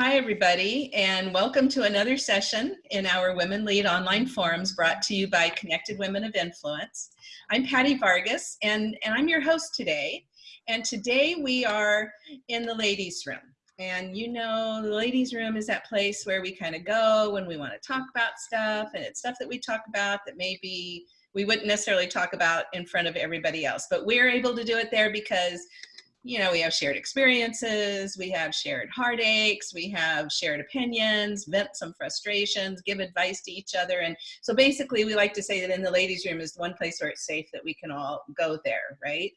Hi, everybody, and welcome to another session in our Women Lead online forums brought to you by Connected Women of Influence. I'm Patty Vargas, and, and I'm your host today. And today we are in the ladies' room. And you know, the ladies' room is that place where we kind of go when we want to talk about stuff, and it's stuff that we talk about that maybe we wouldn't necessarily talk about in front of everybody else. But we're able to do it there because you know, we have shared experiences, we have shared heartaches, we have shared opinions, vent some frustrations, give advice to each other. And so basically we like to say that in the ladies room is one place where it's safe that we can all go there, right?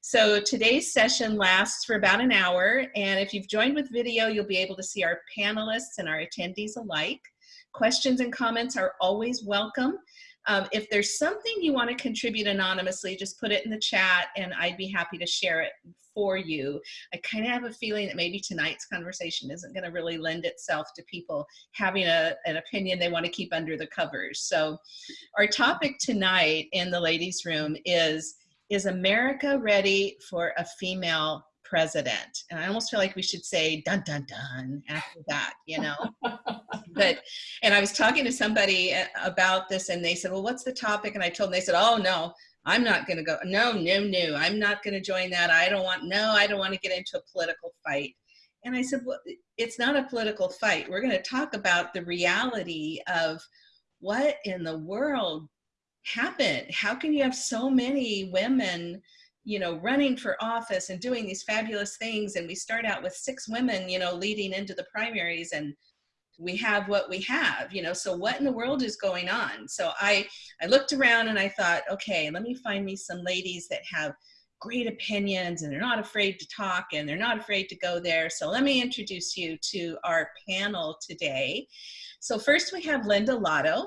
So today's session lasts for about an hour. And if you've joined with video, you'll be able to see our panelists and our attendees alike. Questions and comments are always welcome. Um, if there's something you want to contribute anonymously, just put it in the chat and I'd be happy to share it for you. I kind of have a feeling that maybe tonight's conversation isn't going to really lend itself to people having a, an opinion they want to keep under the covers. So our topic tonight in the ladies room is, is America ready for a female president. And I almost feel like we should say dun dun dun after that, you know. but and I was talking to somebody uh, about this and they said, "Well, what's the topic?" And I told them they said, "Oh, no. I'm not going to go. No, no, no. I'm not going to join that. I don't want no, I don't want to get into a political fight." And I said, "Well, it's not a political fight. We're going to talk about the reality of what in the world happened. How can you have so many women you know, running for office and doing these fabulous things. And we start out with six women, you know, leading into the primaries and we have what we have, you know, so what in the world is going on? So I, I looked around and I thought, okay, let me find me some ladies that have great opinions and they're not afraid to talk and they're not afraid to go there. So let me introduce you to our panel today. So first we have Linda Lotto.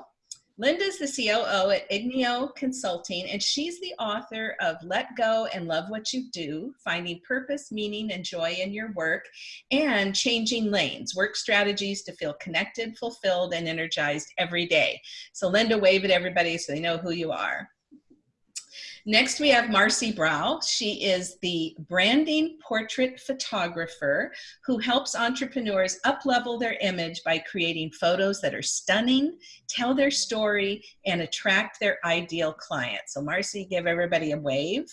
Linda's the COO at Igneo Consulting, and she's the author of Let Go and Love What You Do, Finding Purpose, Meaning, and Joy in Your Work, and Changing Lanes, Work Strategies to Feel Connected, Fulfilled, and Energized Every Day. So Linda, wave at everybody so they know who you are. Next, we have Marcy Brow. She is the branding portrait photographer who helps entrepreneurs uplevel their image by creating photos that are stunning, tell their story, and attract their ideal client. So Marcy, give everybody a wave.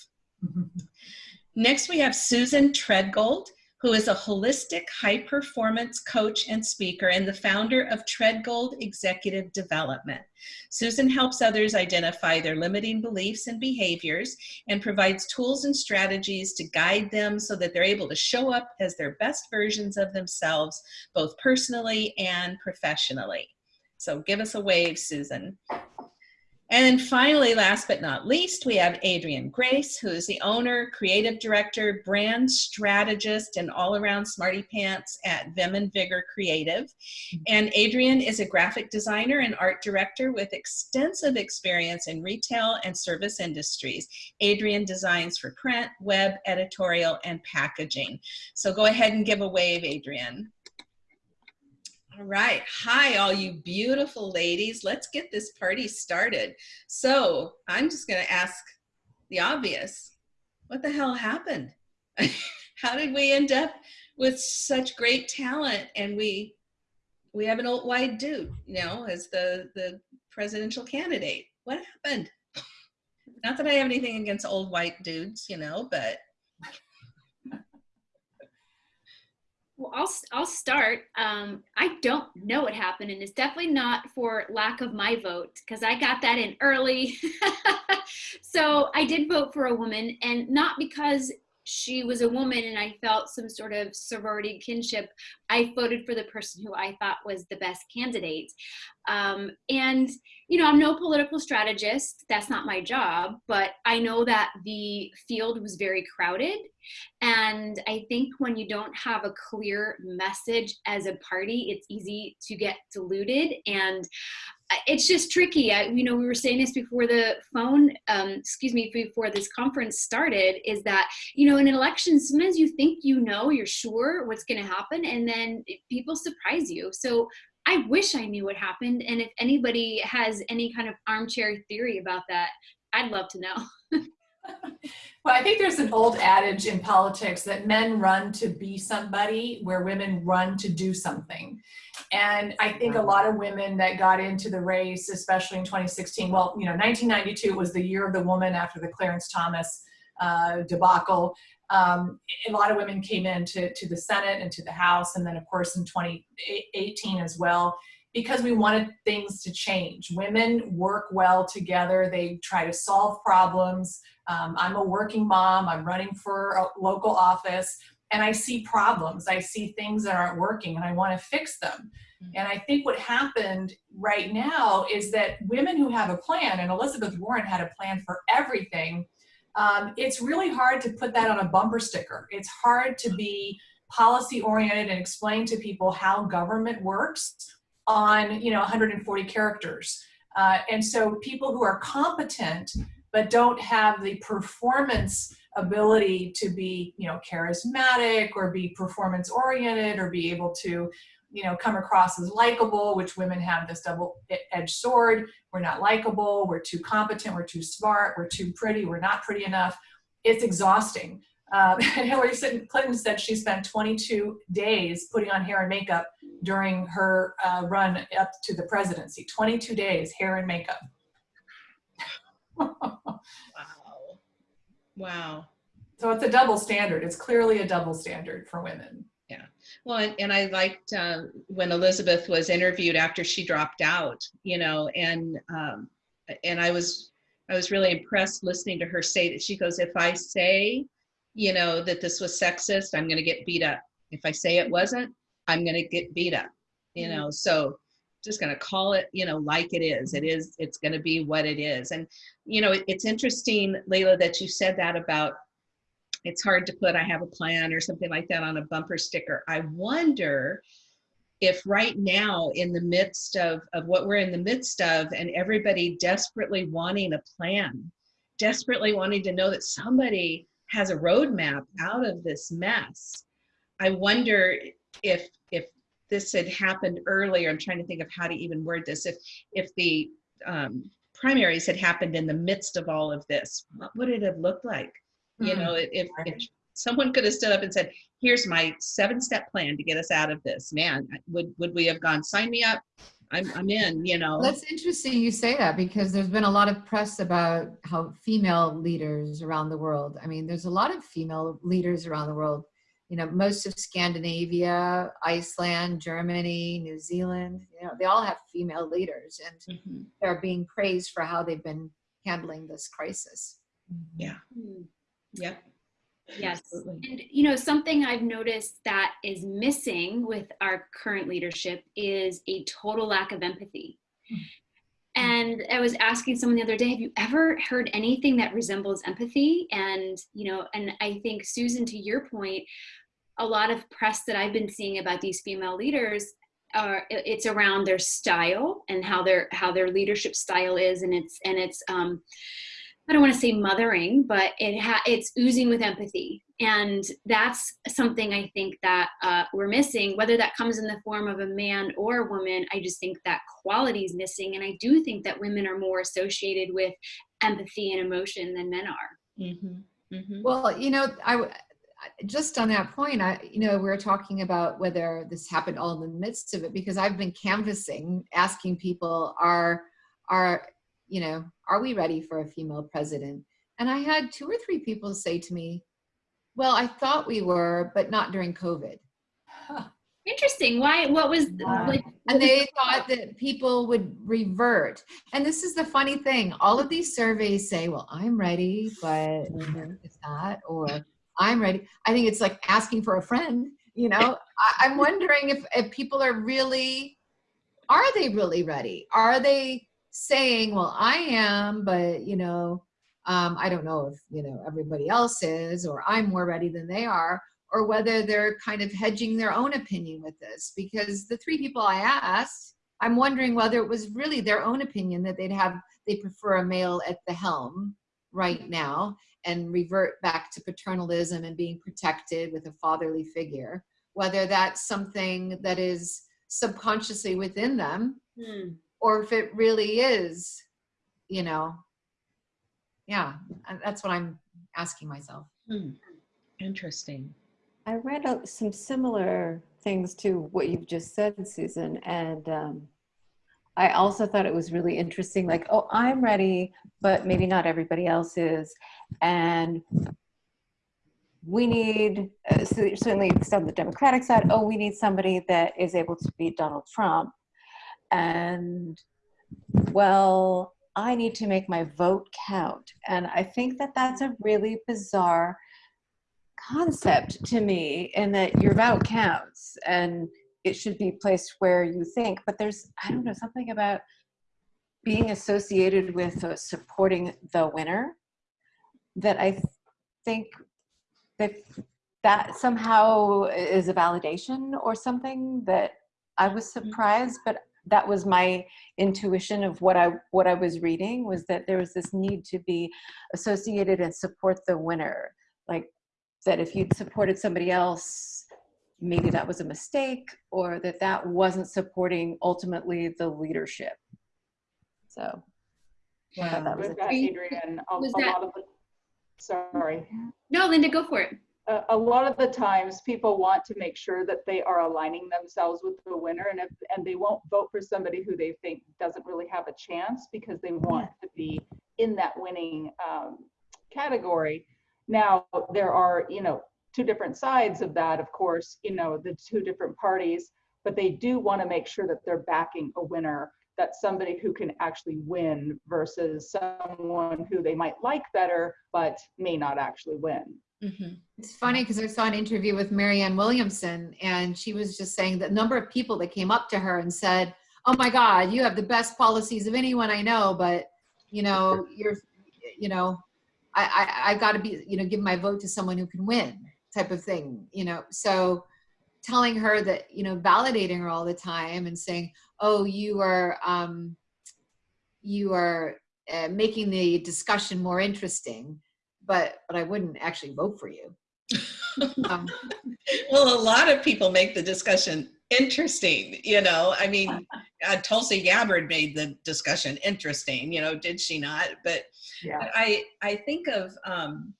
Next, we have Susan Treadgold who is a holistic high performance coach and speaker and the founder of Treadgold Executive Development. Susan helps others identify their limiting beliefs and behaviors and provides tools and strategies to guide them so that they're able to show up as their best versions of themselves, both personally and professionally. So give us a wave, Susan. And finally, last but not least, we have Adrian Grace, who is the owner, creative director, brand strategist, and all-around smarty pants at Vim and Vigor Creative. Mm-hmm. And Adrian is a graphic designer and art director with extensive experience in retail and service industries. Adrian designs for print, web, editorial, and packaging. So go ahead and give a wave, Adrienne. All right. Hi, all you beautiful ladies. Let's get this party started. So I'm just going to ask the obvious. What the hell happened? How did we end up with such great talent and we we have an old white dude, you know, as the, the presidential candidate? What happened? Not that I have anything against old white dudes, you know, but Well, I'll, I'll start. Um, I don't know what happened, and it's definitely not for lack of my vote because I got that in early. so I did vote for a woman, and not because she was a woman and I felt some sort of sorority kinship, I voted for the person who I thought was the best candidate. Um, and, you know, I'm no political strategist, that's not my job, but I know that the field was very crowded. And I think when you don't have a clear message as a party, it's easy to get diluted. And it's just tricky. I, you know, we were saying this before the phone, um, excuse me, before this conference started, is that, you know, in an election, sometimes you think you know, you're sure what's going to happen, and then people surprise you. So I wish I knew what happened. And if anybody has any kind of armchair theory about that, I'd love to know. Well, I think there's an old adage in politics that men run to be somebody where women run to do something. And I think a lot of women that got into the race, especially in 2016, well, you know, 1992 was the year of the woman after the Clarence Thomas uh, debacle. Um, a lot of women came into to the Senate and to the House, and then of course in 2018 as well because we wanted things to change. Women work well together. They try to solve problems. Um, I'm a working mom. I'm running for a local office and I see problems. I see things that aren't working and I want to fix them. Mm-hmm. And I think what happened right now is that women who have a plan, and Elizabeth Warren had a plan for everything, um, it's really hard to put that on a bumper sticker. It's hard to be policy oriented and explain to people how government works on you know 140 characters. Uh, and so people who are competent but don't have the performance ability to be you know charismatic or be performance oriented or be able to you know come across as likable which women have this double-edged sword. We're not likable. We're too competent. We're too smart. We're too pretty. We're not pretty enough. It's exhausting. Um, and Hillary Clinton said she spent 22 days putting on hair and makeup during her uh, run up to the presidency. 22 days, hair and makeup. Wow. Wow. So it's a double standard. It's clearly a double standard for women. Yeah. Well, and, and I liked uh, when Elizabeth was interviewed after she dropped out, you know, and um, and I was I was really impressed listening to her say that she goes, if I say you know, that this was sexist, I'm going to get beat up. If I say it wasn't, I'm going to get beat up, you mm-hmm. know, so just going to call it, you know, like it is. It is, it's going to be what it is. And, you know, it, it's interesting, Layla, that you said that about it's hard to put I have a plan or something like that on a bumper sticker. I wonder if right now in the midst of, of what we're in the midst of and everybody desperately wanting a plan, desperately wanting to know that somebody has a roadmap out of this mess. I wonder if if this had happened earlier. I'm trying to think of how to even word this. If if the um, primaries had happened in the midst of all of this, what would it have looked like? Mm-hmm. You know, if, if someone could have stood up and said, "Here's my seven-step plan to get us out of this," man, would would we have gone? Sign me up. I'm, I'm in, you know. That's interesting you say that because there's been a lot of press about how female leaders around the world, I mean, there's a lot of female leaders around the world. You know, most of Scandinavia, Iceland, Germany, New Zealand, you know, they all have female leaders and mm -hmm. they're being praised for how they've been handling this crisis. Yeah. Mm. Yep. Yes. Absolutely. And you know, something I've noticed that is missing with our current leadership is a total lack of empathy. Hmm. And I was asking someone the other day, have you ever heard anything that resembles empathy? And, you know, and I think Susan, to your point, a lot of press that I've been seeing about these female leaders are it's around their style and how their how their leadership style is and it's and it's um I don't want to say mothering, but it ha- it's oozing with empathy. And that's something I think that uh, we're missing, whether that comes in the form of a man or a woman. I just think that quality is missing. And I do think that women are more associated with empathy and emotion than men are. Mm-hmm. Mm-hmm. Well, you know, I just on that point, I, you know, we are talking about whether this happened all in the midst of it, because I've been canvassing, asking people, are, are you know, are we ready for a female president? And I had two or three people say to me, well, I thought we were, but not during COVID. Huh. Interesting. Why? What was yeah. like? And they thought that people would revert. And this is the funny thing. All of these surveys say, "Well, I'm ready, but mm-hmm. it's not," or "I'm ready." I think it's like asking for a friend. You know, I, I'm wondering if if people are really, are they really ready? Are they saying, well, I am, but you know, um, I don't know if, you know, everybody else is, or I'm more ready than they are, or whether they're kind of hedging their own opinion with this. Because the three people I asked, I'm wondering whether it was really their own opinion that they'd have, they prefer a male at the helm right now and revert back to paternalism and being protected with a fatherly figure, whether that's something that is subconsciously within them. Hmm or if it really is, you know, yeah, that's what I'm asking myself. Hmm. Interesting. I read out some similar things to what you've just said, Susan, and um, I also thought it was really interesting. Like, oh, I'm ready, but maybe not everybody else is, and we need uh, so certainly on the Democratic side. Oh, we need somebody that is able to beat Donald Trump, and well, I need to make my vote count, and I think that that's a really bizarre concept to me in that your vote counts and it should be placed where you think. But there's i don't know something about being associated with uh, supporting the winner that i th- think that that somehow is a validation or something that i was surprised but that was my intuition of what i what i was reading was that there was this need to be associated and support the winner. Like that if you'd supported somebody else, maybe that was a mistake or that that wasn't supporting ultimately the leadership. So I thought that was With that, Adrian, a, Was a that- lot of the, sorry, No, Linda, go for it. A, a lot of the times people want to make sure that they are aligning themselves with the winner and if, and they won't vote for somebody who they think doesn't really have a chance because they want to be in that winning um, category. Now, there are, you know, two different sides of that, of course, you know, the two different parties, but they do want to make sure that they're backing a winner that's somebody who can actually win versus someone who they might like better but may not actually win. Mhm. It's funny because I saw an interview with Marianne Williamson, and she was just saying the number of people that came up to her and said, "Oh my God, you have the best policies of anyone I know, but you know, you're, you know, I, I I've got to be, you know, give my vote to someone who can win," type of thing, you know. So telling her that, you know, validating her all the time and saying, "Oh, you are, um, you are uh, making the discussion more interesting." But, but I wouldn't actually vote for you. Um, Well, a lot of people make the discussion interesting, you know. I mean, uh, Tulsi Gabbard made the discussion interesting, you know, did she not? But Yeah. I I think of um,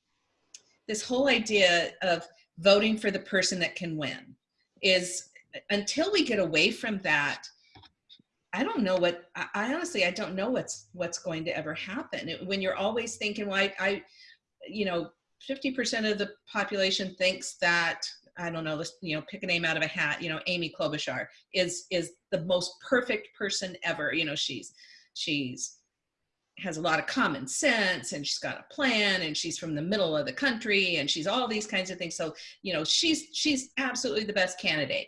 this whole idea of voting for the person that can win is until we get away from that. I don't know what I, I honestly I don't know what's what's going to ever happen It- when you're always thinking, well, I, I you know, 50% of the population thinks that I don't know, let's you know, pick a name out of a hat. You know, Amy Klobuchar is is the most perfect person ever. You know, she's she's has a lot of common sense and she's got a plan and she's from the middle of the country and she's all these kinds of things. So you know, she's she's absolutely the best candidate.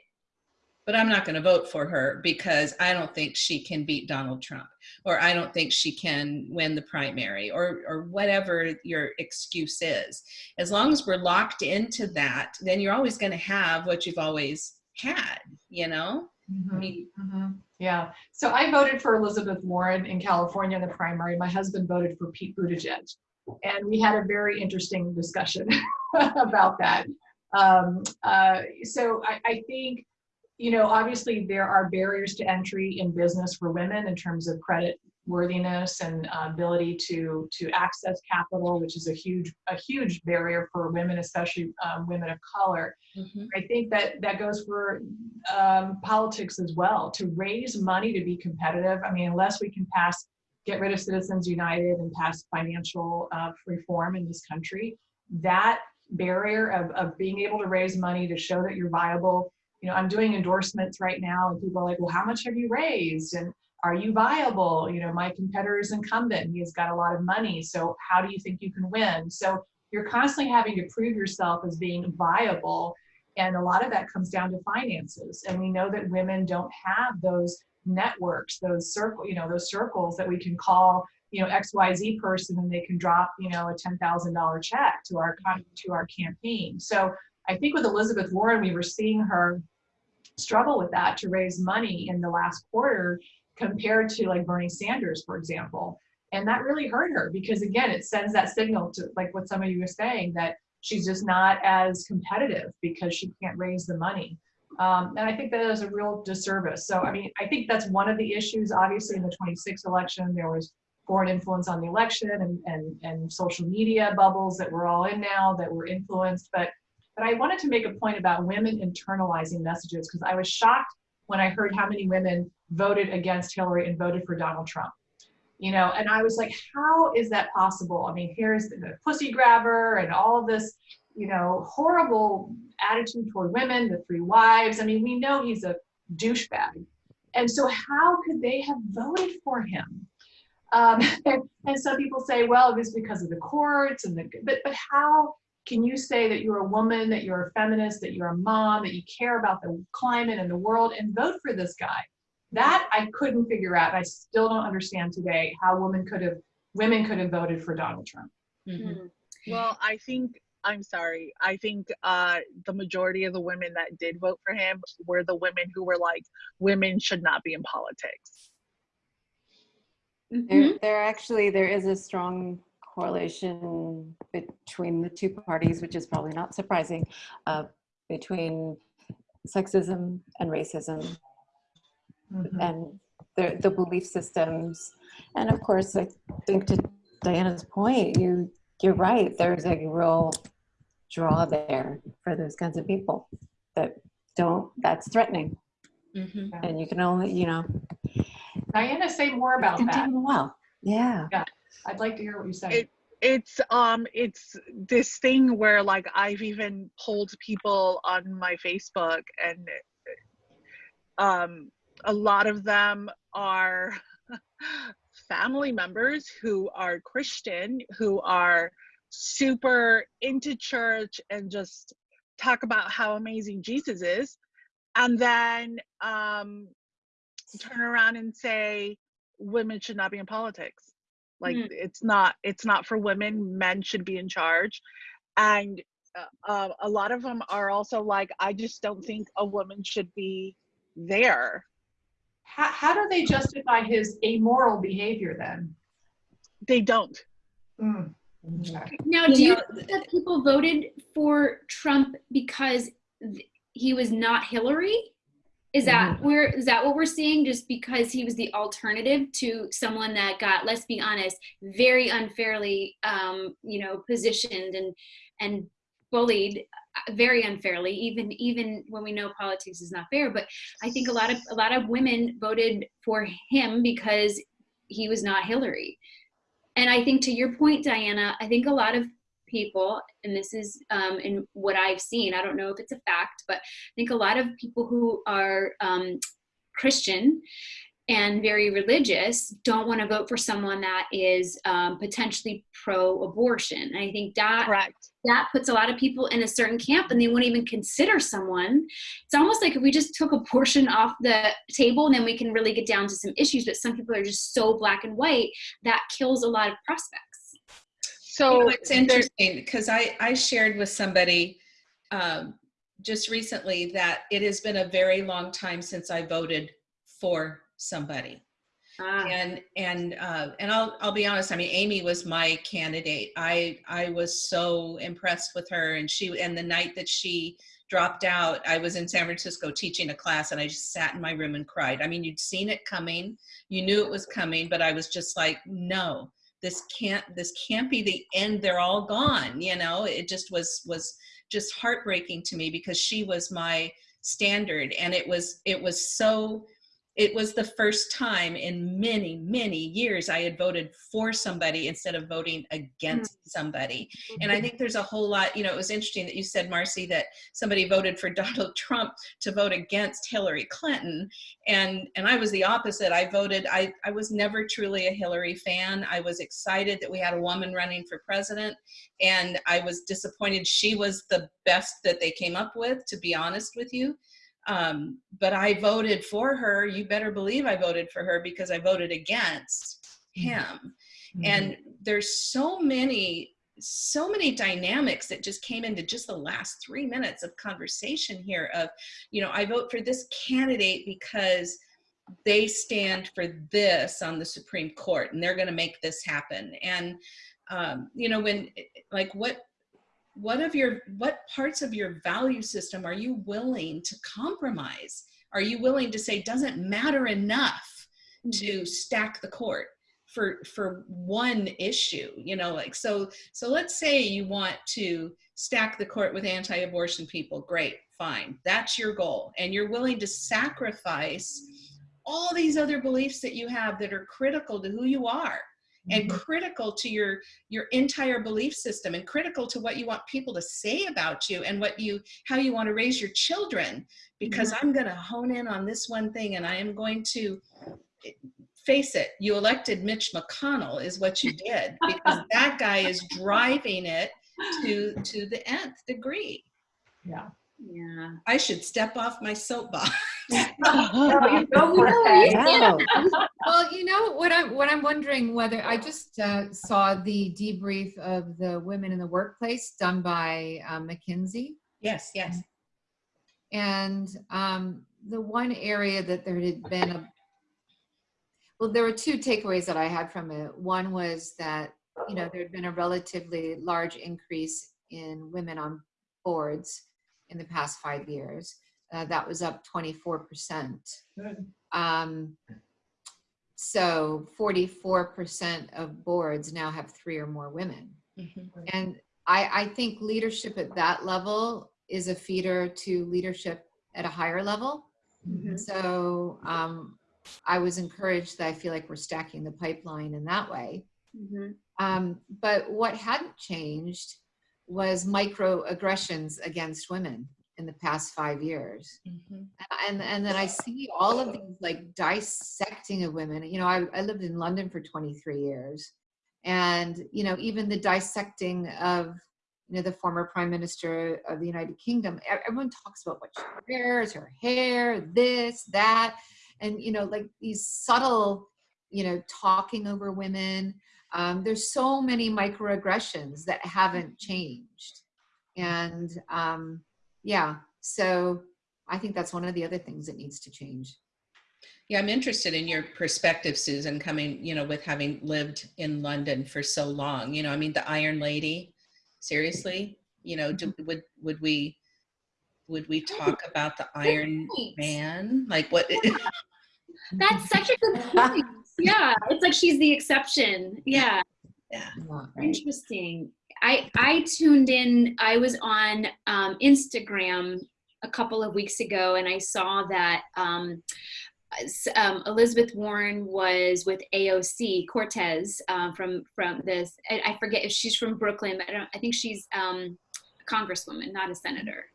But I'm not going to vote for her because I don't think she can beat Donald Trump or I don't think she can win the primary or or whatever your excuse is as long as we're locked into that, then you're always going to have what you've always had, you know? I Mhm. mean, Mhm. Yeah. So I voted for Elizabeth Warren in California in the primary. My husband voted for Pete Buttigieg. And we had a very interesting discussion about that. Um, uh, so I, I think, you know, obviously there are barriers to entry in business for women in terms of credit worthiness and uh, ability to to access capital, which is a huge a huge barrier for women, especially um, women of color. mhm. I think that that goes for um, politics as well. To raise money to be competitive, I mean, unless we can pass, get rid of Citizens United and pass financial uh, reform in this country, that barrier of, of being able to raise money to show that you're viable. You know, I'm doing endorsements right now, and people are like, "Well, how much have you raised?" and are you viable? You know, my competitor is incumbent. He has got a lot of money. So how do you think you can win? So you're constantly having to prove yourself as being viable and a lot of that comes down to finances. And we know that women don't have those networks, those circle, you know, those circles that we can call, you know, XYZ person and they can drop, you know, a $10,000 check to our to our campaign. So I think with Elizabeth Warren, we were seeing her struggle with that to raise money in the last quarter compared to like Bernie Sanders, for example. And that really hurt her because again, it sends that signal to like what some of you were saying that she's just not as competitive because she can't raise the money. Um, and I think that is a real disservice. So, I mean, I think that's one of the issues. Obviously, in the 26 election, there was foreign influence on the election and, and, and social media bubbles that we're all in now that we're influenced. But, but I wanted to make a point about women internalizing messages because I was shocked when I heard how many women voted against Hillary and voted for Donald Trump. You know, and I was like, how is that possible? I mean, here's the, the pussy grabber and all of this, you know, horrible attitude toward women, the three wives. I mean, we know he's a douchebag. And so how could they have voted for him? Um, and, and some people say, well, it was because of the courts and the, but, but how can you say that you're a woman, that you're a feminist, that you're a mom, that you care about the climate and the world and vote for this guy? That I couldn't figure out. I still don't understand today how women could have, women could have voted for Donald Trump. Mhm. Well, I think I'm sorry. I think uh, the majority of the women that did vote for him were the women who were like, women should not be in politics. Mhm. There, there actually, there is a strong correlation between the two parties, which is probably not surprising, uh, between sexism and racism Mhm. and the, the belief systems. And of course, I think to Diana's point, you, you're right. There's a real draw there for those kinds of people that don't, that's threatening. Mhm. And you can only, you know, Diana, say more about that. well. Yeah. I'd like to hear what you say. It- It's um, it's this thing where like I've even polled people on my Facebook, and um, a lot of them are family members who are Christian, who are super into church and just talk about how amazing Jesus is, and then um, turn around and say women should not be in politics. Like Mm. it's not it's not for women. Men should be in charge, and uh, uh, a lot of them are also like, I just don't think a woman should be there. how, how do they justify his amoral behavior then? They don't. Mm. Now, do you know, think that people voted for Trump because th- he was not Hillary? Is that where is that what we're seeing? Just because he was the alternative to someone that got, let's be honest, very unfairly, um, you know, positioned and and bullied uh, very unfairly. Even even when we know politics is not fair, but I think a lot of a lot of women voted for him because he was not Hillary. And I think to your point, Diana, I think a lot of people, and this is um, in what I've seen, I don't know if it's a fact, but I think a lot of people who are um, Christian and very religious don't want to vote for someone that is um, potentially pro-abortion. And I think that Correct. that puts a lot of people in a certain camp and they won't even consider someone. It's almost like if we just took abortion off the table and then we can really get down to some issues, but some people are just so black and white that kills a lot of prospects. You know, So it's interesting because I, I shared with somebody um, just recently that it has been a very long time since I voted for somebody. Ah, And and uh, and I'll I'll be honest. I mean, Amy was my candidate. I I was so impressed with her, and she and the night that she dropped out, I was in San Francisco teaching a class, and I just sat in my room and cried. I mean, you'd seen it coming, you knew it was coming, but I was just like, no, this can't this can't be the end. They're all gone. You know, it just was was just heartbreaking to me because she was my standard, and it was it was so it was the first time in many many years i had voted for somebody instead of voting against mm. somebody. And i mm-hmm. think there's a whole lot you know it was interesting that you said marcy that somebody voted for donald trump to vote against hillary clinton. And and i was the opposite. I voted i i was never truly a hillary fan. I was excited that we had a woman running for president. And i was disappointed she was the best that they came up with to be honest with you um, but I voted for her. You better believe I voted for her because I voted against him. And there's so many, so many dynamics that just came into just the last three minutes of conversation here. Of, you know, I vote for this candidate because they stand for this on the Supreme Court, and they're going to make this happen. And um, you know, when like what what of your what parts of your value system are you willing to compromise? Are you willing to say doesn't matter enough mm-hmm. to stack the court for for one issue you know like so so let's say you want to stack the court with anti-abortion people. Great fine. That's your goal. And you're willing to sacrifice all these other beliefs that you have that are critical to who you are and Mhm. critical to your your entire belief system and critical to what you want people to say about you and what you how you want to raise your children because i'm going to hone in on this one thing and i am going to face it you elected mitch mcconnell is what you did because that guy is driving it to to the nth degree Yeah. Yeah. i should step off my soapbox No, you go for it, Patty. Wow. Well, you know what I'm what I'm wondering whether I just uh, saw the debrief of the women in the workplace done by uh, McKinsey, yes yes and um, the one area that there had been a well, there were two takeaways that I had from it. One was that you know there had been a relatively large increase in women on boards in the past five years. Uh, that was up 24 percent. Um, so 44% of boards now have three or more women. Mhm. And I, I think leadership at that level is a feeder to leadership at a higher level. Mhm. So um, I was encouraged that I feel like we're stacking the pipeline in that way. Mhm. Um, but what hadn't changed was microaggressions against women in the past five years Mhm. and and then I see all of these like dissecting of women. You know, I, I lived in London for 23 years, and you know, even the dissecting of you know the former Prime Minister of the United Kingdom. Everyone talks about what she wears, her hair, this, that, and you know, like these subtle, you know, talking over women. Um, there's so many microaggressions that haven't changed, and um, yeah, so I think that's one of the other things that needs to change. Yeah, I'm interested in your perspective, Susan, coming, you know, with having lived in London for so long. You know, I mean, the Iron Lady, seriously, you know, do, would would we would we talk about the Iron. Man? Like what? That's such a good point. Yeah. It's like she's the exception. Yeah. Yeah. Interesting. I I tuned in. I was on um, Instagram a couple of weeks ago, and I saw that um, um, Elizabeth Warren was with AOC Cortez um, from from this. I I forget if she's from Brooklyn, but I, don't, I think she's um, a congresswoman, not a senator.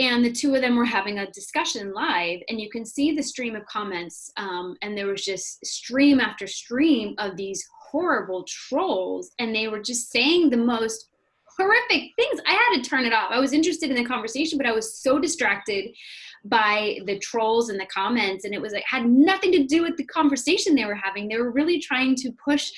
And the two of them were having a discussion live and you can see the stream of comments um, and there was just stream after stream of these horrible trolls and they were just saying the most horrific things. I had to turn it off. I was interested in the conversation but i was so distracted by the trolls and the comments and it was like had nothing to do with the conversation they were having. They were really trying to push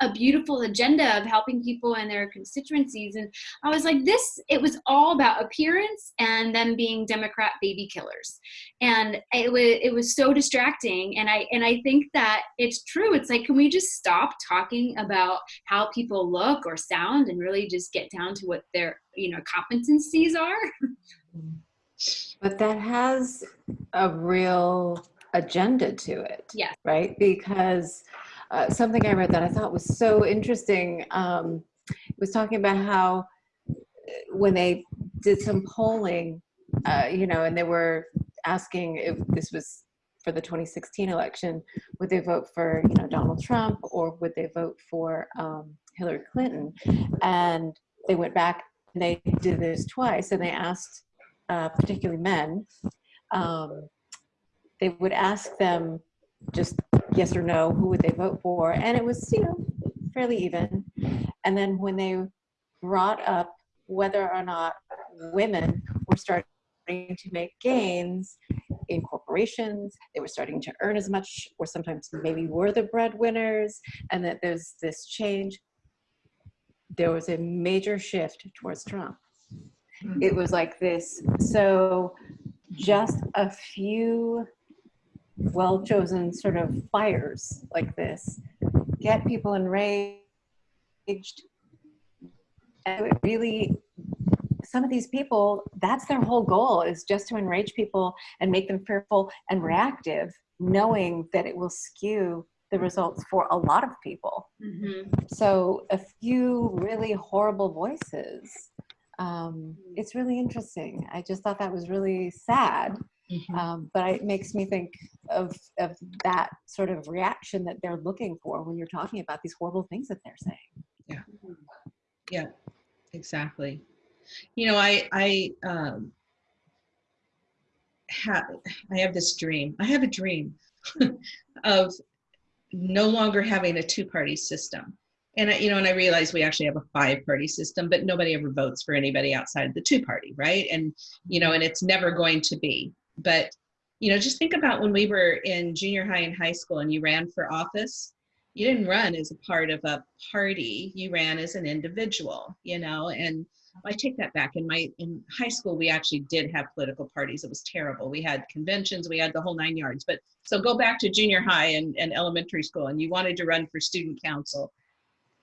a, beautiful agenda of helping people in their constituencies and I was like, this, it was all about appearance and them being Democrat baby killers. And it was, it was so distracting. And I, and I think that it's true. It's like, can we just stop talking about how people look or sound and really just get down to what their, you know, competencies are? But that has a real agenda to it. Yes. Right? Because uh, something I read that I thought was so interesting um, was talking about how uh, when they did some polling, uh, you know, and they were asking if this was for the 2016 election, would they vote for, you know, Donald Trump or would they vote for um, Hillary Clinton? And they went back and they did this twice and they asked uh, particularly men, um, they would ask them just yes or no, who would they vote for? And it was, you know, fairly even. And then when they brought up whether or not women were starting to make gains in corporations, they were starting to earn as much, or sometimes maybe were the breadwinners, and that there's this change, there was a major shift towards Trump hmm. it was like this so just a few well chosen sort of fires like this get people enraged and it really some of these people that's their whole goal is just to enrage people and make them fearful and reactive knowing that it will skew the results for a lot of people. Mhm. So a few really horrible voices. Um, it's really interesting. I just thought that was really sad. Mhm. Um, but it makes me think of, of that sort of reaction that they're looking for when you're talking about these horrible things that they're saying. Yeah, exactly. You know, I I um have I have this dream. I have a dream of no longer having a two-party system. And I, you know, and I realize we actually have a five-party system, but nobody ever votes for anybody outside of the two-party, right? And you know, and it's never going to be. But you know, just think about when we were in junior high and high school and you ran for office you didn't run as a part of a party. You ran as an individual you know and i take that back. In my in high school we actually did have political parties. It was terrible. We had conventions. We had the whole nine yards. But so go back to junior high and, and elementary school and you wanted to run for student council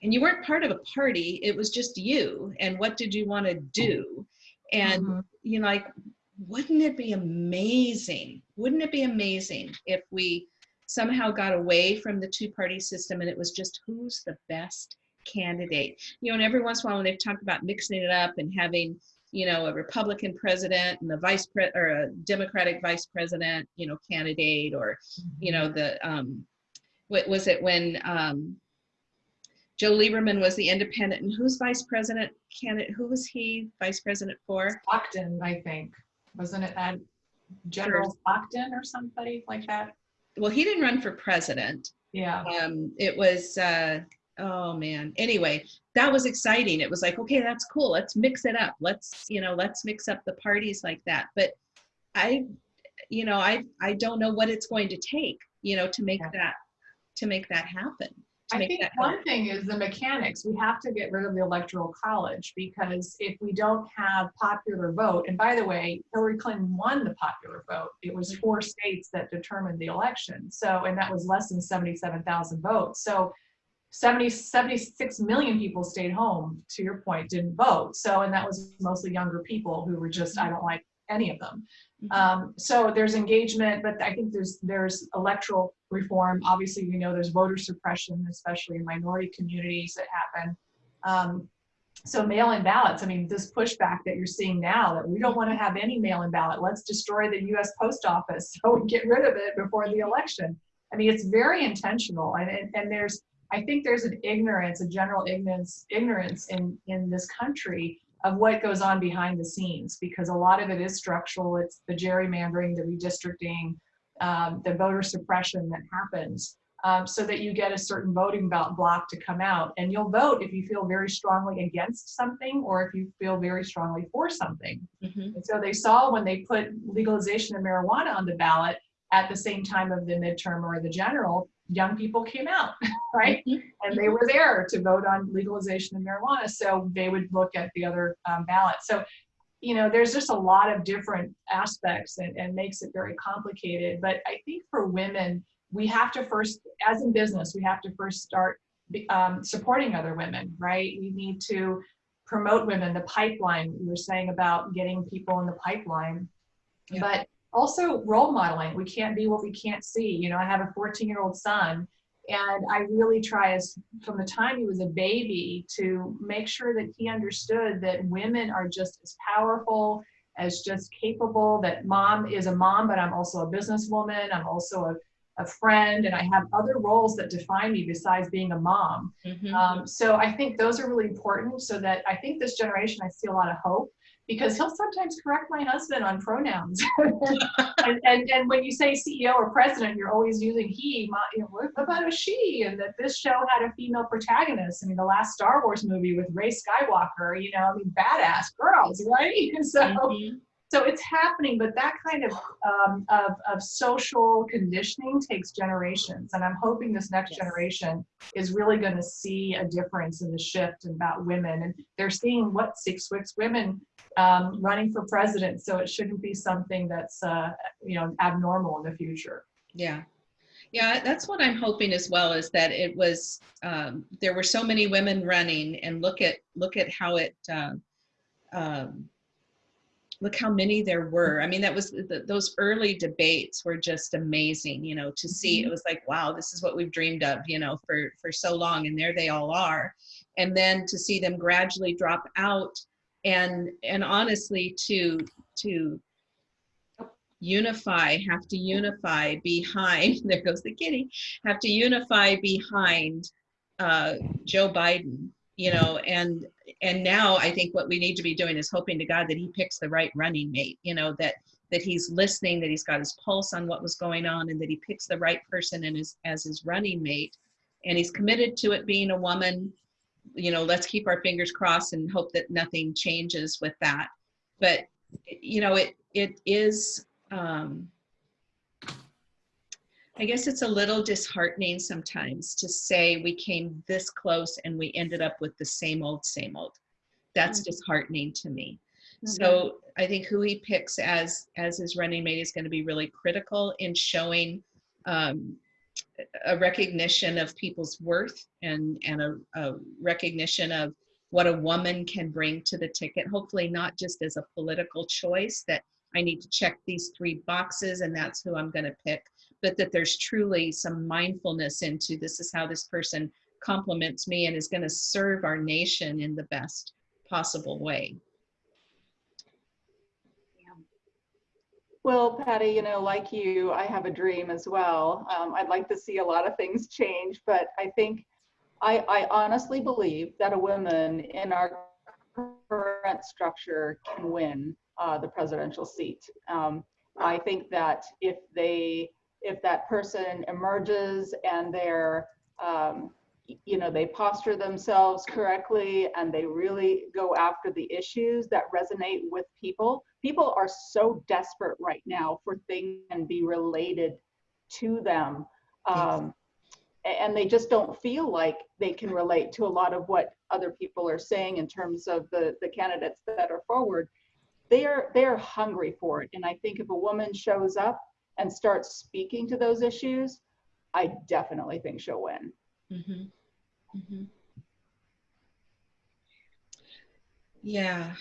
and you weren't part of a party. It was just you. And what did you want to do? And Mhm. you know like wouldn't it be amazing wouldn't it be amazing if we somehow got away from the two party system and it was just who's the best candidate? You know and every once in a while when they've talked about mixing it up and having you know a republican president and the vice pre or a democratic vice president you know candidate or you know the um what was it when um joe lieberman was the independent and who's vice president candidate who was he vice president for? Stockton, I think. Wasn't it that General Stockton or somebody like that? well he didn't run for president. Yeah. um it was uh oh man. Anyway that was exciting. It was like okay that's cool. Let's mix it up. Let's you know let's mix up the parties like that. But i you know i i don't know what it's going to take you know to make Yeah. that to make that happen I think one thing is the mechanics. We have to get rid of the electoral college because if we don't have popular vote, and by the way, Hillary Clinton won the popular vote. It was four states that determined the election. So, and that was less than 77,000 votes. So 70, 76 million people stayed home, to your point, didn't vote. So, and that was mostly younger people who were just, I don't like any of them. Mhm. Um, so there's engagement, but I think there's there's electoral reform. Obviously, we know there's voter suppression, especially in minority communities that happen. Um, so mail-in ballots. I mean, this pushback that you're seeing now that we don't want to have any mail-in ballot. Let's destroy the U.S. Post Office so we get rid of it before the election. I mean, it's very intentional, and and, and there's I think there's an ignorance, a general ignorance ignorance in in this country of what goes on behind the scenes because a lot of it is structural. It's the gerrymandering, the redistricting, um, the voter suppression that happens um, so that you get a certain voting block to come out. And you'll vote if you feel very strongly against something or if you feel very strongly for something. Mhm. And so they saw when they put legalization of marijuana on the ballot at the same time of the midterm or the general, young people came out, right? Mhm. and they were there to vote on legalization of marijuana. So they would look at the other um, ballots. So, you know, there's just a lot of different aspects and, and makes it very complicated. But I think for women, we have to first, as in business, we have to first start um, supporting other women, right? We need to promote women, the pipeline. You were saying about getting people in the pipeline, Yeah. but also role modeling. We can't be what we can't see. You know, I have a 14 year old son and I really try as from the time he was a baby to make sure that he understood that women are just as powerful, as just capable, that mom is a mom, but I'm also a businesswoman. I'm also a, a friend, and I have other roles that define me besides being a mom. Mhm. Um, so I think those are really important so that I think this generation, I see a lot of hope because he'll sometimes correct my husband on pronouns. and, and, and when you say CEO or president, you're always using he, my, you know, what about a she? And that this show had a female protagonist. I mean, the last Star Wars movie with Rey Skywalker, you know, I mean, badass girls, right? So, Mhm. So it's happening, but that kind of, um, of, of social conditioning takes generations. And I'm hoping this next Yes. generation is really going to see a difference in the shift about women. And they're seeing what six six women um, running for president. So it shouldn't be something that's, uh, you know, abnormal in the future. Yeah. Yeah, that's what I'm hoping as well is that it was um, there were so many women running and look at look at how it uh, um, look how many there were. I mean, that was the, those early debates were just amazing, you know, to see. It was like, wow, this is what we've dreamed of, you know, for for so long, and there they all are. And then to see them gradually drop out, and and honestly, to to unify, have to unify behind. There goes the kitty. Have to unify behind uh, Joe Biden, you know, and and now I think what we need to be doing is hoping to God that he picks the right running mate, you know, that that he's listening, that he's got his pulse on what was going on, and that he picks the right person and his, as his running mate. And he's committed to it being a woman. You know, let's keep our fingers crossed and hope that nothing changes with that. But you know, it it is. Um, I guess it's a little disheartening sometimes to say we came this close and we ended up with the same old, same old. That's disheartening to me. So I think who he picks as as his running mate is going to be really critical in showing um, a recognition of people's worth and and a, a recognition of what a woman can bring to the ticket. Hopefully, not just as a political choice that I need to check these three boxes and that's who I'm going to pick, but that there's truly some mindfulness into this is how this person complements me and is going to serve our nation in the best possible way. Well, Patty, you know, like you, I have a dream as well. Um, I'd like to see a lot of things change, but I think I, I honestly believe that a woman in our current structure can win uh, the presidential seat. Um, I think that if they, if that person emerges and they're, um, you know, they posture themselves correctly and they really go after the issues that resonate with people. People are so desperate right now for things and be related to them. Um, and they just don't feel like they can relate to a lot of what other people are saying in terms of the, the candidates that are forward. They are, they are hungry for it. And I think if a woman shows up and starts speaking to those issues, I definitely think she'll win. Mm-hmm. Mm-hmm. Yeah,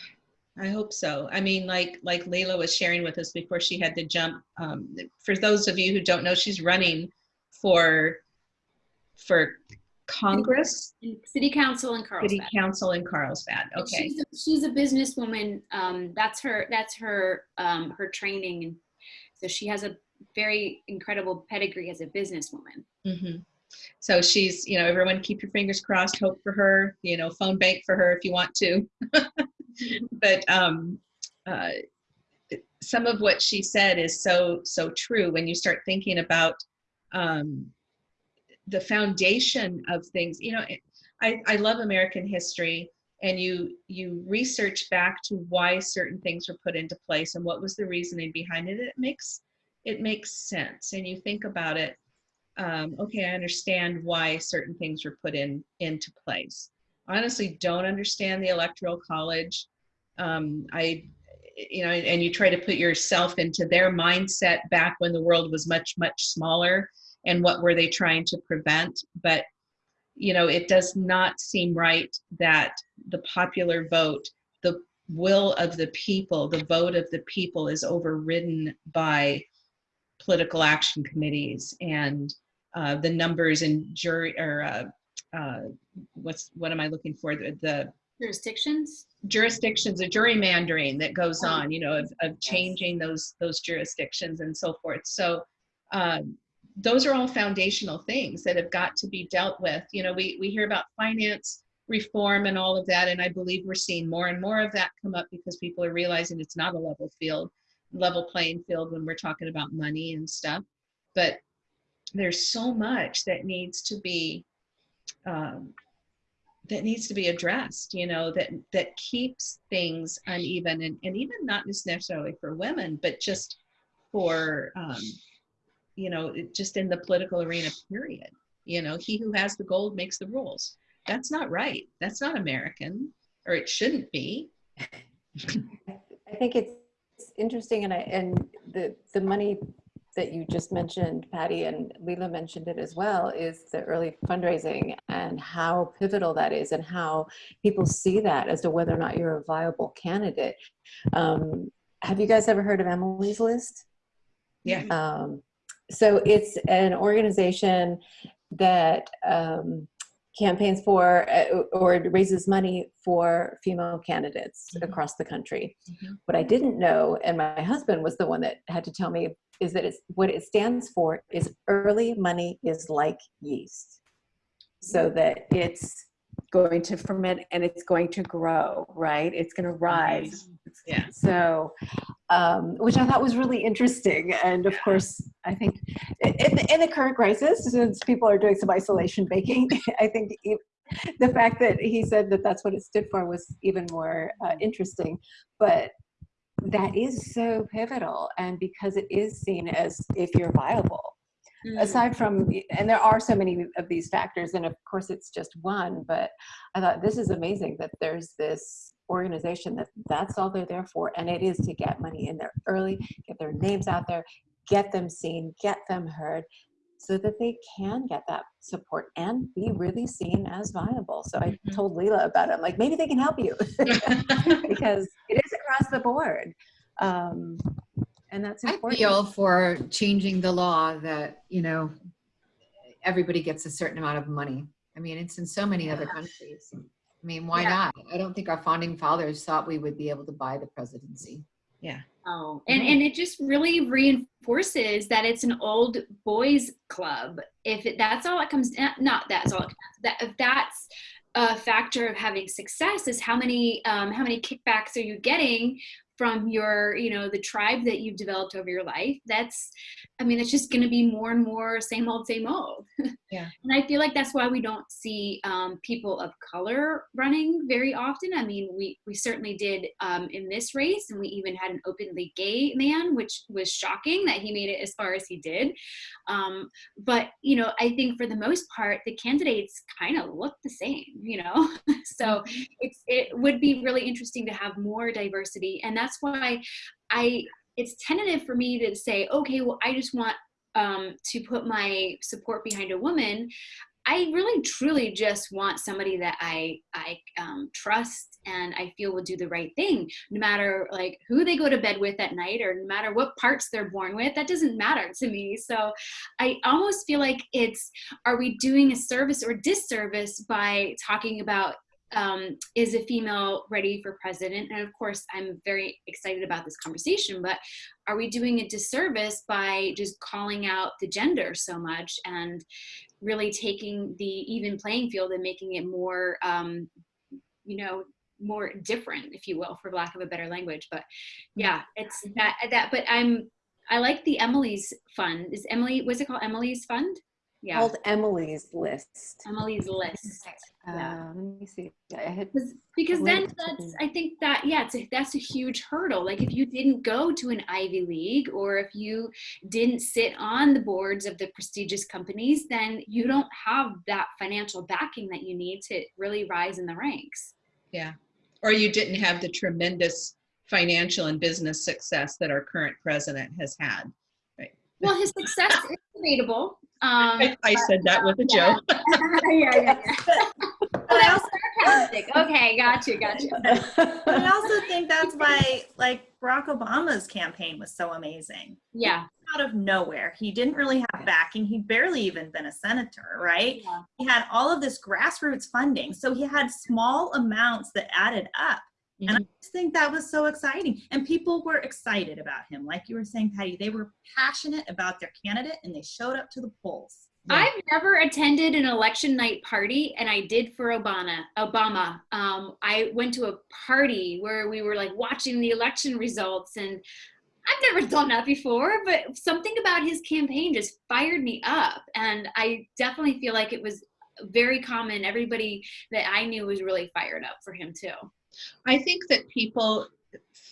I hope so. I mean, like like Leila was sharing with us before she had to jump. Um, for those of you who don't know, she's running for for Congress, City Council in Carlsbad. City Council in Carlsbad. Okay. She's a, she's a businesswoman. Um, that's her. That's her. Um, her training, so she has a very incredible pedigree as a businesswoman. hmm So she's, you know, everyone keep your fingers crossed, hope for her, you know, phone bank for her if you want to. but um, uh, some of what she said is so, so true when you start thinking about um, the foundation of things. You know, I, I love American history and you you research back to why certain things were put into place and what was the reasoning behind it. It makes it makes sense and you think about it um, okay, I understand why certain things were put in into place. Honestly don't understand the electoral college. Um, I, you know, and you try to put yourself into their mindset back when the world was much much smaller, and what were they trying to prevent? But you know, it does not seem right that the popular vote, the will of the people, the vote of the people, is overridden by political action committees and uh, the numbers in jury or uh, uh, what's what am I looking for the, the Jurisdictions. jurisdictions, the gerrymandering that goes Oh. on, you know, of, of changing those those jurisdictions and so forth. So um, those are all foundational things that have got to be dealt with. You know, we we hear about finance reform and all of that, and I believe we're seeing more and more of that come up because people are realizing it's not a level field, level playing field when we're talking about money and stuff. But there's so much that needs to be um, that needs to be addressed you know that that keeps things uneven and, and even not just necessarily for women but just for um, you know just in the political arena period. You know he who has the gold makes the rules. That's not right. That's not american or it shouldn't be. I think it's interesting and I, and the, the money that you just mentioned, Patty, and Leila mentioned it as well, is the early fundraising and how pivotal that is and how people see that as to whether or not you're a viable candidate. Um, have you guys ever heard of Emily's List? Yeah. Um, so it's an organization that um, campaigns for uh, or raises money for female candidates Mhm. across the country. Mhm. What I didn't know, and my husband was the one that had to tell me, is that it's what it stands for is early money is like yeast. So that it's going to ferment and it's going to grow, right? It's going to rise. Yeah. So, um, which I thought was really interesting. And of course, I think in, in the current crisis, since people are doing some isolation baking, I think the fact that he said that that's what it stood for was even more uh, interesting. But that is so pivotal. And because it is seen as if you're viable, Mm. aside from and there are so many of these factors and of course it's just one but i thought this is amazing that there's this organization that that's all they're there for and it is to get money in there early get their names out there get them seen get them heard so that they can get that support and be really seen as viable so i Mhm. told leela about it i'm like maybe they can help you because it is across the board um, and that's I important feel for changing the law that, you know, everybody gets a certain amount of money. I mean, it's in so many other countries. I mean, why Yeah. not? I don't think our founding fathers thought we would be able to buy the presidency. Yeah. Oh, and, and it just really reinforces that it's an old boys club. If it, that's all it comes, eh, not that's all it comes, that if that's a factor of having success is how many um, how many kickbacks are you getting from your you know the tribe that you've developed over your life that's i mean it's just going to be more and more same old same old. Yeah. and i feel like that's why we don't see um, people of color running very often. I mean we we certainly did um, in this race and we even had an openly gay man which was shocking that he made it as far as he did. Um, but you know i think for the most part the candidates kind of look the same you know? So it's it would be really interesting to have more diversity and that's why i it's tentative for me to say okay well i just want um, to put my support behind a woman I really truly just want somebody that I I um, trust and I feel will do the right thing, no matter like who they go to bed with at night or no matter what parts they're born with. That doesn't matter to me. So I almost feel like it's are we doing a service or disservice by talking about um, is a female ready for president? And of course, I'm very excited about this conversation, but are we doing a disservice by just calling out the gender so much and really taking the even playing field and making it more, um, you know, more different, if you will, for lack of a better language. But yeah, it's that, that, but I'm, I like the Emily's fund. Is Emily, what's it called? Emily's fund? Yeah. called emily's list Emily's list. Yeah. Uh, let me see. Had because because then that's i think that yeah it's a, that's a huge hurdle like if you didn't go to an ivy league or if you didn't sit on the boards of the prestigious companies then you don't have that financial backing that you need to really rise in the ranks Yeah. or you didn't have the tremendous financial and business success that our current president has had. well his success is debatable um I, I said that with a yeah. joke. yeah, yeah, yeah. oh, that was sarcastic okay gotcha gotcha But I also think that's why, like, Barack Obama's campaign was so amazing. yeah Out of nowhere, he didn't really have backing. He'd barely even been a senator, right? Yeah. He had all of this grassroots funding, so he had small amounts that added up. And I just think that was so exciting. And people were excited about him. Like you were saying, Patty, they were passionate about their candidate and they showed up to the polls. Yeah. I've never attended an election night party, and I did for Obama. Obama. Um, I went to a party where we were like watching the election results, and I've never done that before. But something about his campaign just fired me up, and I definitely feel like it was very common. Everybody that I knew was really fired up for him too. I think that people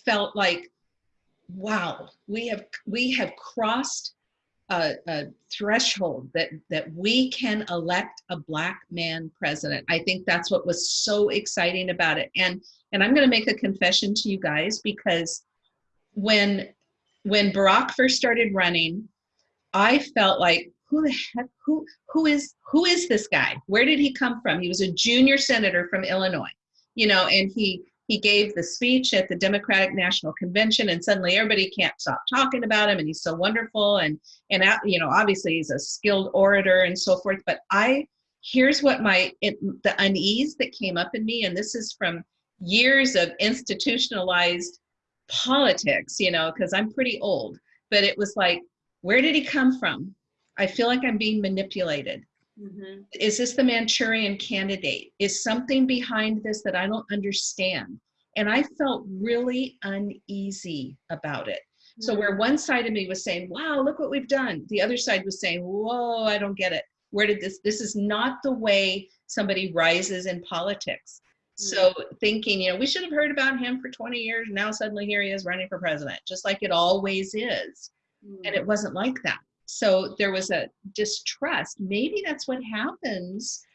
felt like, wow, we have we have crossed a, a threshold that that we can elect a black man president. I think that's what was so exciting about it. And and I'm going to make a confession to you guys because when when Barack first started running, I felt like who the heck who who is who is this guy? Where did he come from? He was a junior senator from Illinois you know and he he gave the speech at the Democratic National Convention, and suddenly everybody can't stop talking about him, and he's so wonderful, and and uh, you know, obviously he's a skilled orator and so forth. But I, here's what my it, the unease that came up in me, and this is from years of institutionalized politics, you know, because I'm pretty old. But it was like, where did he come from? I feel like I'm being manipulated. Mhm. Is this the Manchurian candidate? Is something behind this that I don't understand? And I felt really uneasy about it. So mm-hmm. where one side of me was saying, wow, look what we've done. The other side was saying, whoa, I don't get it. Where did this, this is not the way somebody rises in politics. So mm-hmm. thinking, you know, we should have heard about him for 20 years. Now suddenly here he is running for president, just like it always is. And it mm-hmm. wasn't like that. So there was a distrust. Maybe that's what happens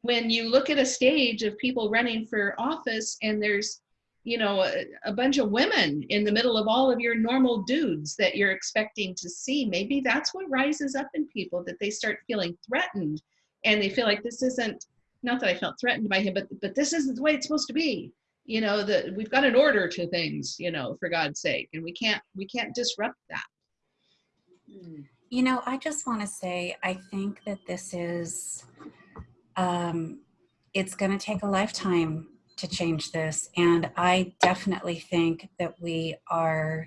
when you look at a stage of people running for office and there's you know a, a bunch of women in the middle of all of your normal dudes that you're expecting to see. Maybe that's what rises up in people that they start feeling threatened and they feel like this isn't not that i felt threatened by him but but this isn't the way it's supposed to be. You know that we've got an order to things you know for god's sake and we can't we can't disrupt that hmm. You know, I just want to say, I think that this is, um, it's going to take a lifetime to change this. And I definitely think that we are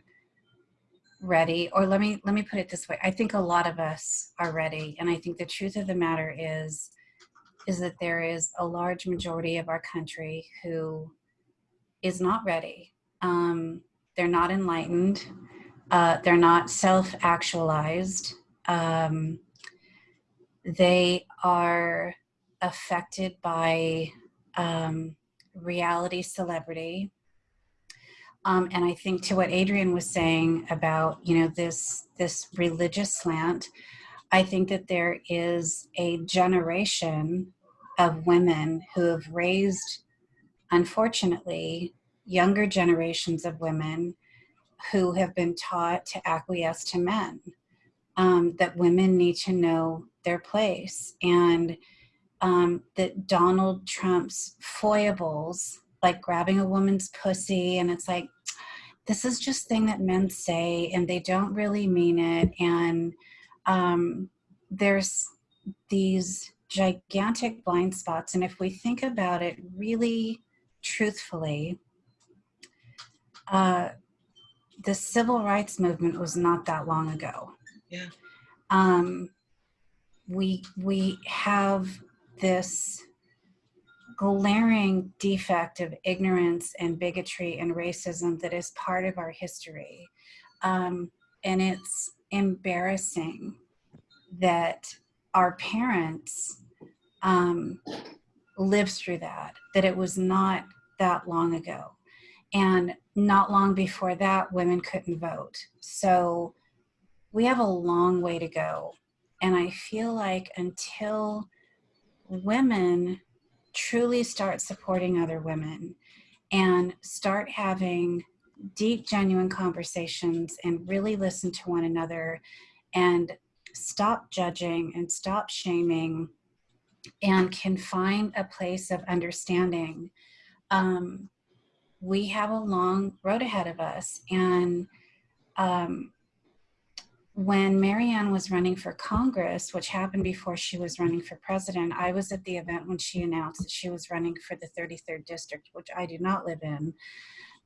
ready, or let me, let me put it this way. I think a lot of us are ready. And I think the truth of the matter is, is that there is a large majority of our country who is not ready. Um, they're not enlightened. Uh, they're not self-actualized. Um, they are affected by um, reality celebrity. Um, and I think to what Adrian was saying about, you know, this this religious slant, I think that there is a generation of women who have raised, unfortunately, younger generations of women who have been taught to acquiesce to men, um, that women need to know their place, and um, that Donald Trump's foibles, like grabbing a woman's pussy, and it's like, this is just thing that men say, and they don't really mean it, and um, there's these gigantic blind spots, and if we think about it really truthfully, uh, the civil rights movement was not that long ago. Yeah. Um, we we have this glaring defect of ignorance and bigotry and racism that is part of our history, um, and it's embarrassing that our parents um, lived through that. That it was not that long ago. And not long before that, women couldn't vote. So we have a long way to go. And I feel like until women truly start supporting other women and start having deep, genuine conversations and really listen to one another and stop judging and stop shaming and can find a place of understanding um, we have a long road ahead of us. And um, when Marianne was running for Congress, which happened before she was running for president, I was at the event when she announced that she was running for the 33rd district, which I do not live in.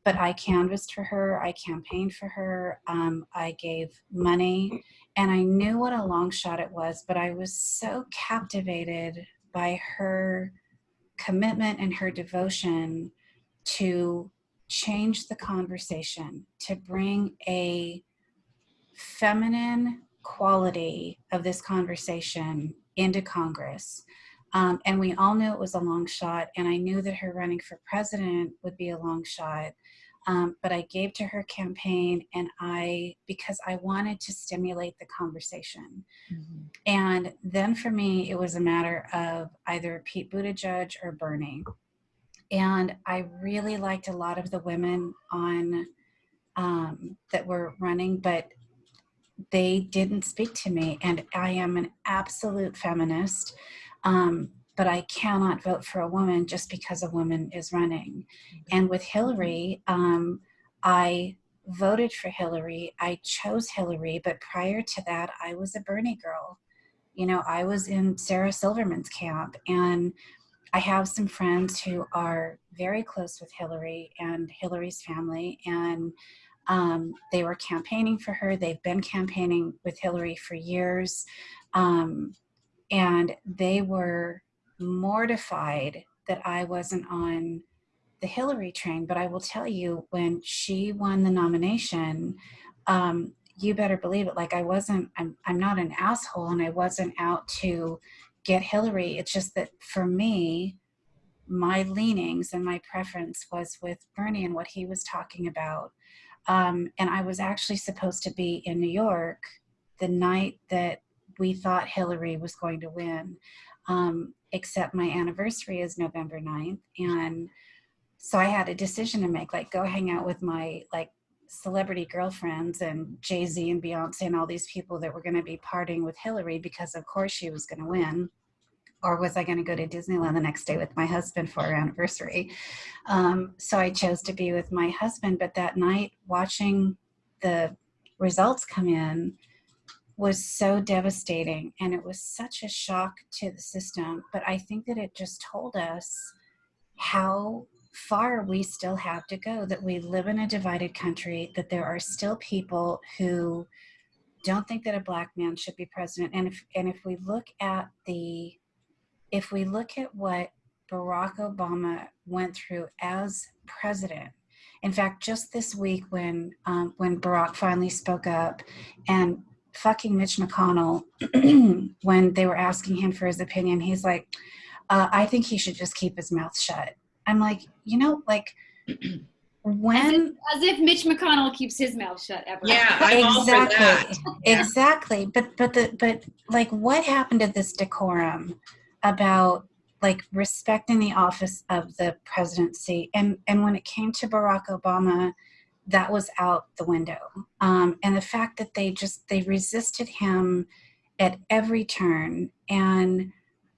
But I canvassed for her, I campaigned for her, um, I gave money, and I knew what a long shot it was, but I was so captivated by her commitment and her devotion to change the conversation, to bring a feminine quality of this conversation into Congress. Um, and we all knew it was a long shot, and I knew that her running for president would be a long shot. Um, but I gave to her campaign, and I, because I wanted to stimulate the conversation. And then for me, it was a matter of either Pete Buttigieg or Bernie and I really liked a lot of the women on um, that were running, but they didn't speak to me. And I am an absolute feminist, um, but I cannot vote for a woman just because a woman is running. And with Hillary, um, I voted for Hillary. I chose Hillary, but prior to that, I was a Bernie girl. You know, I was in Sarah Silverman's camp, and I have some friends who are very close with Hillary and Hillary's family, and um, they were campaigning for her. They've been campaigning with Hillary for years, um, and they were mortified that I wasn't on the Hillary train, but I will tell you when she won the nomination, um, you better believe it. Like I wasn't, I'm, I'm not an asshole and I wasn't out to get Hillary. It's just that for me, my leanings and my preference was with Bernie and what he was talking about. Um, and I was actually supposed to be in New York the night that we thought Hillary was going to win. Um, except my anniversary is November 9th. And so I had a decision to make, like go hang out with my like celebrity girlfriends and Jay-Z and Beyonce and all these people that were going to be partying with Hillary because of course she was going to win. Or was I going to go to Disneyland the next day with my husband for our anniversary? Um, so I chose to be with my husband. But that night, watching the results come in was so devastating and it was such a shock to the system. But I think that it just told us how far we still have to go, that we live in a divided country, that there are still people who don't think that a black man should be president. And if, and if we look at the, if we look at what Barack Obama went through as president, in fact, just this week when, um, when Barack finally spoke up and fucking Mitch McConnell, when they were asking him for his opinion, he's like, uh, I think he should just keep his mouth shut. I'm like, you know, like when as if, as if, Mitch McConnell keeps his mouth shut ever. Yeah, I'm exactly, exactly. But but the but like, what happened to this decorum about like respecting the office of the presidency? And and when it came to Barack Obama, that was out the window. Um, and the fact that they just they resisted him at every turn and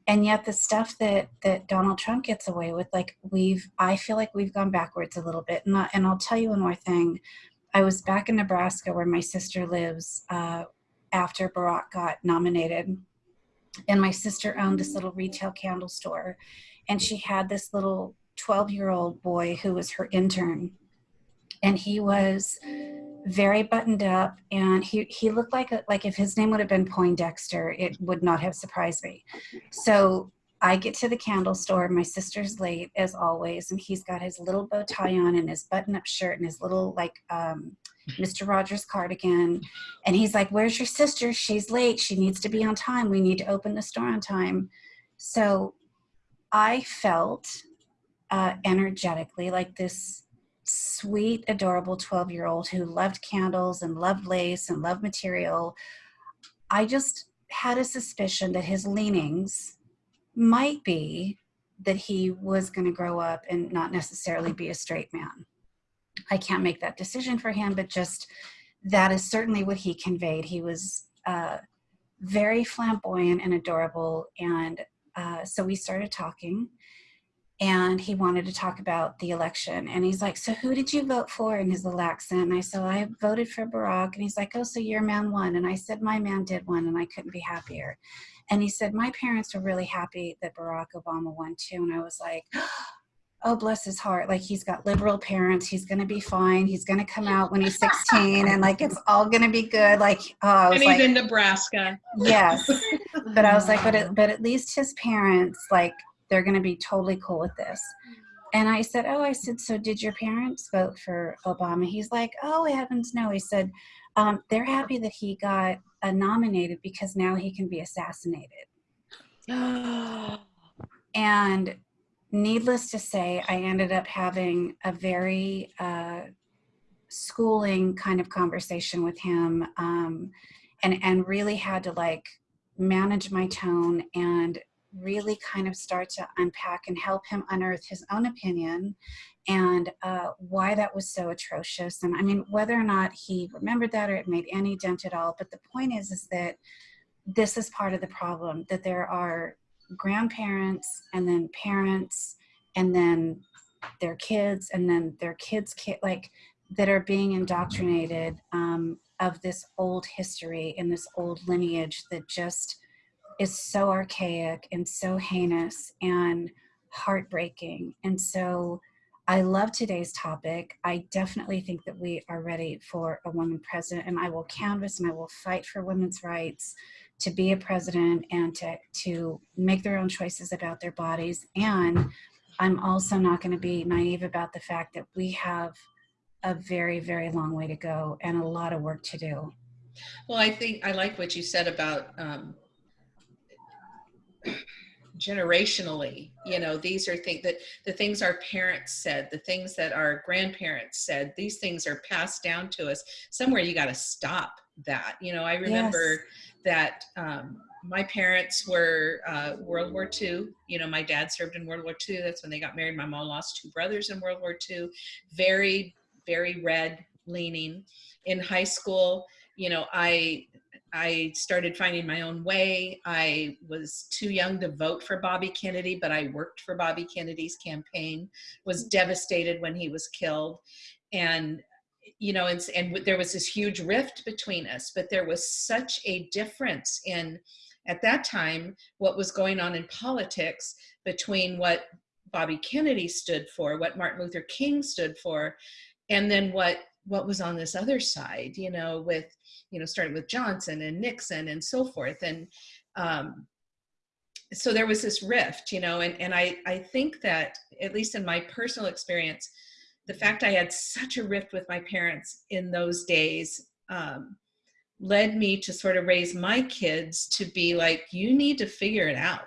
and yet the stuff that that Donald Trump gets away with, like we've, I feel like we've gone backwards a little bit. And, I, and I'll tell you one more thing. I was back in Nebraska where my sister lives uh, after Barack got nominated. And my sister owned this little retail candle store. And she had this little 12 year old boy who was her intern. And he was very buttoned up and he, he looked like a, like if his name would have been Poindexter, it would not have surprised me. So I get to the candle store, my sister's late as always, and he's got his little bow tie on and his button up shirt and his little like um, Mr. Rogers cardigan. And he's like, where's your sister? She's late. She needs to be on time. We need to open the store on time. So I felt uh, energetically like this sweet, adorable 12 year old who loved candles and loved lace and loved material, I just had a suspicion that his leanings might be that he was going to grow up and not necessarily be a straight man. I can't make that decision for him, but just that is certainly what he conveyed. He was uh, very flamboyant and adorable. And uh, so we started talking and he wanted to talk about the election. And he's like, so who did you vote for in his little accent? And I said, I voted for Barack. And he's like, oh, so your man won. And I said, my man did win and I couldn't be happier. And he said, my parents were really happy that Barack Obama won too. And I was like, oh, bless his heart. Like he's got liberal parents. He's going to be fine. He's going to come out when he's 16 and like, it's all going to be good. Like, oh, I was and he's like, in Nebraska. Yes. but I was like, but, it, but at least his parents, like they're going to be totally cool with this. And I said, oh, I said, so did your parents vote for Obama? He's like, oh, heavens no. He said, um, they're happy that he got uh, nominated because now he can be assassinated. and needless to say, I ended up having a very uh, schooling kind of conversation with him um, and, and really had to like manage my tone and really kind of start to unpack and help him unearth his own opinion and uh, why that was so atrocious. And I mean, whether or not he remembered that or it made any dent at all, but the point is, is that this is part of the problem, that there are grandparents and then parents and then their kids and then their kids kid like that are being indoctrinated um, of this old history and this old lineage that just is so archaic and so heinous and heartbreaking and so I love today's topic. I definitely think that we are ready for a woman president, and I will canvass and I will fight for women's rights to be a president and to, to make their own choices about their bodies. And I'm also not going to be naive about the fact that we have a very, very long way to go and a lot of work to do. Well, I think I like what you said about um, generationally you know these are things that the things our parents said the things that our grandparents said these things are passed down to us. Somewhere you got to stop that. You know i remember Yes. that um, my parents were uh, world war ii you know my dad served in world war ii that's when they got married. My mom lost two brothers in world war ii very very red leaning. In high school you know i I started finding my own way. I was too young to vote for Bobby Kennedy, but I worked for Bobby Kennedy's campaign, was mm-hmm. devastated when he was killed. And, you know, and, and there was this huge rift between us, but there was such a difference in, at that time, what was going on in politics between what Bobby Kennedy stood for, what Martin Luther King stood for, and then what what was on this other side, you know, with you know, starting with Johnson and Nixon and so forth. And um, so there was this rift, you know, and, and I, I think that, at least in my personal experience, the fact I had such a rift with my parents in those days um, led me to sort of raise my kids to be like, you need to figure it out.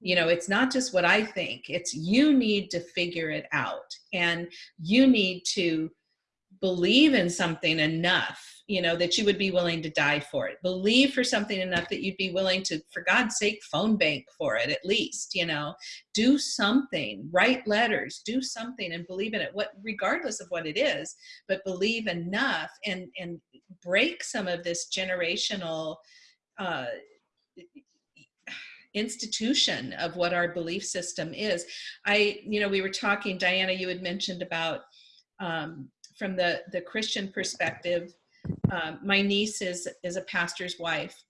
You know, it's not just what I think, it's you need to figure it out. And you need to believe in something enough you know that you would be willing to die for it. Believe for something enough that you'd be willing to for god's sake phone bank for it at least you know. Do something write letters do something and believe in it what regardless of what it is but believe enough and and break some of this generational uh institution of what our belief system is. I you know we were talking diana you had mentioned about um, from the the christian perspective um, my niece is is a pastor's wife.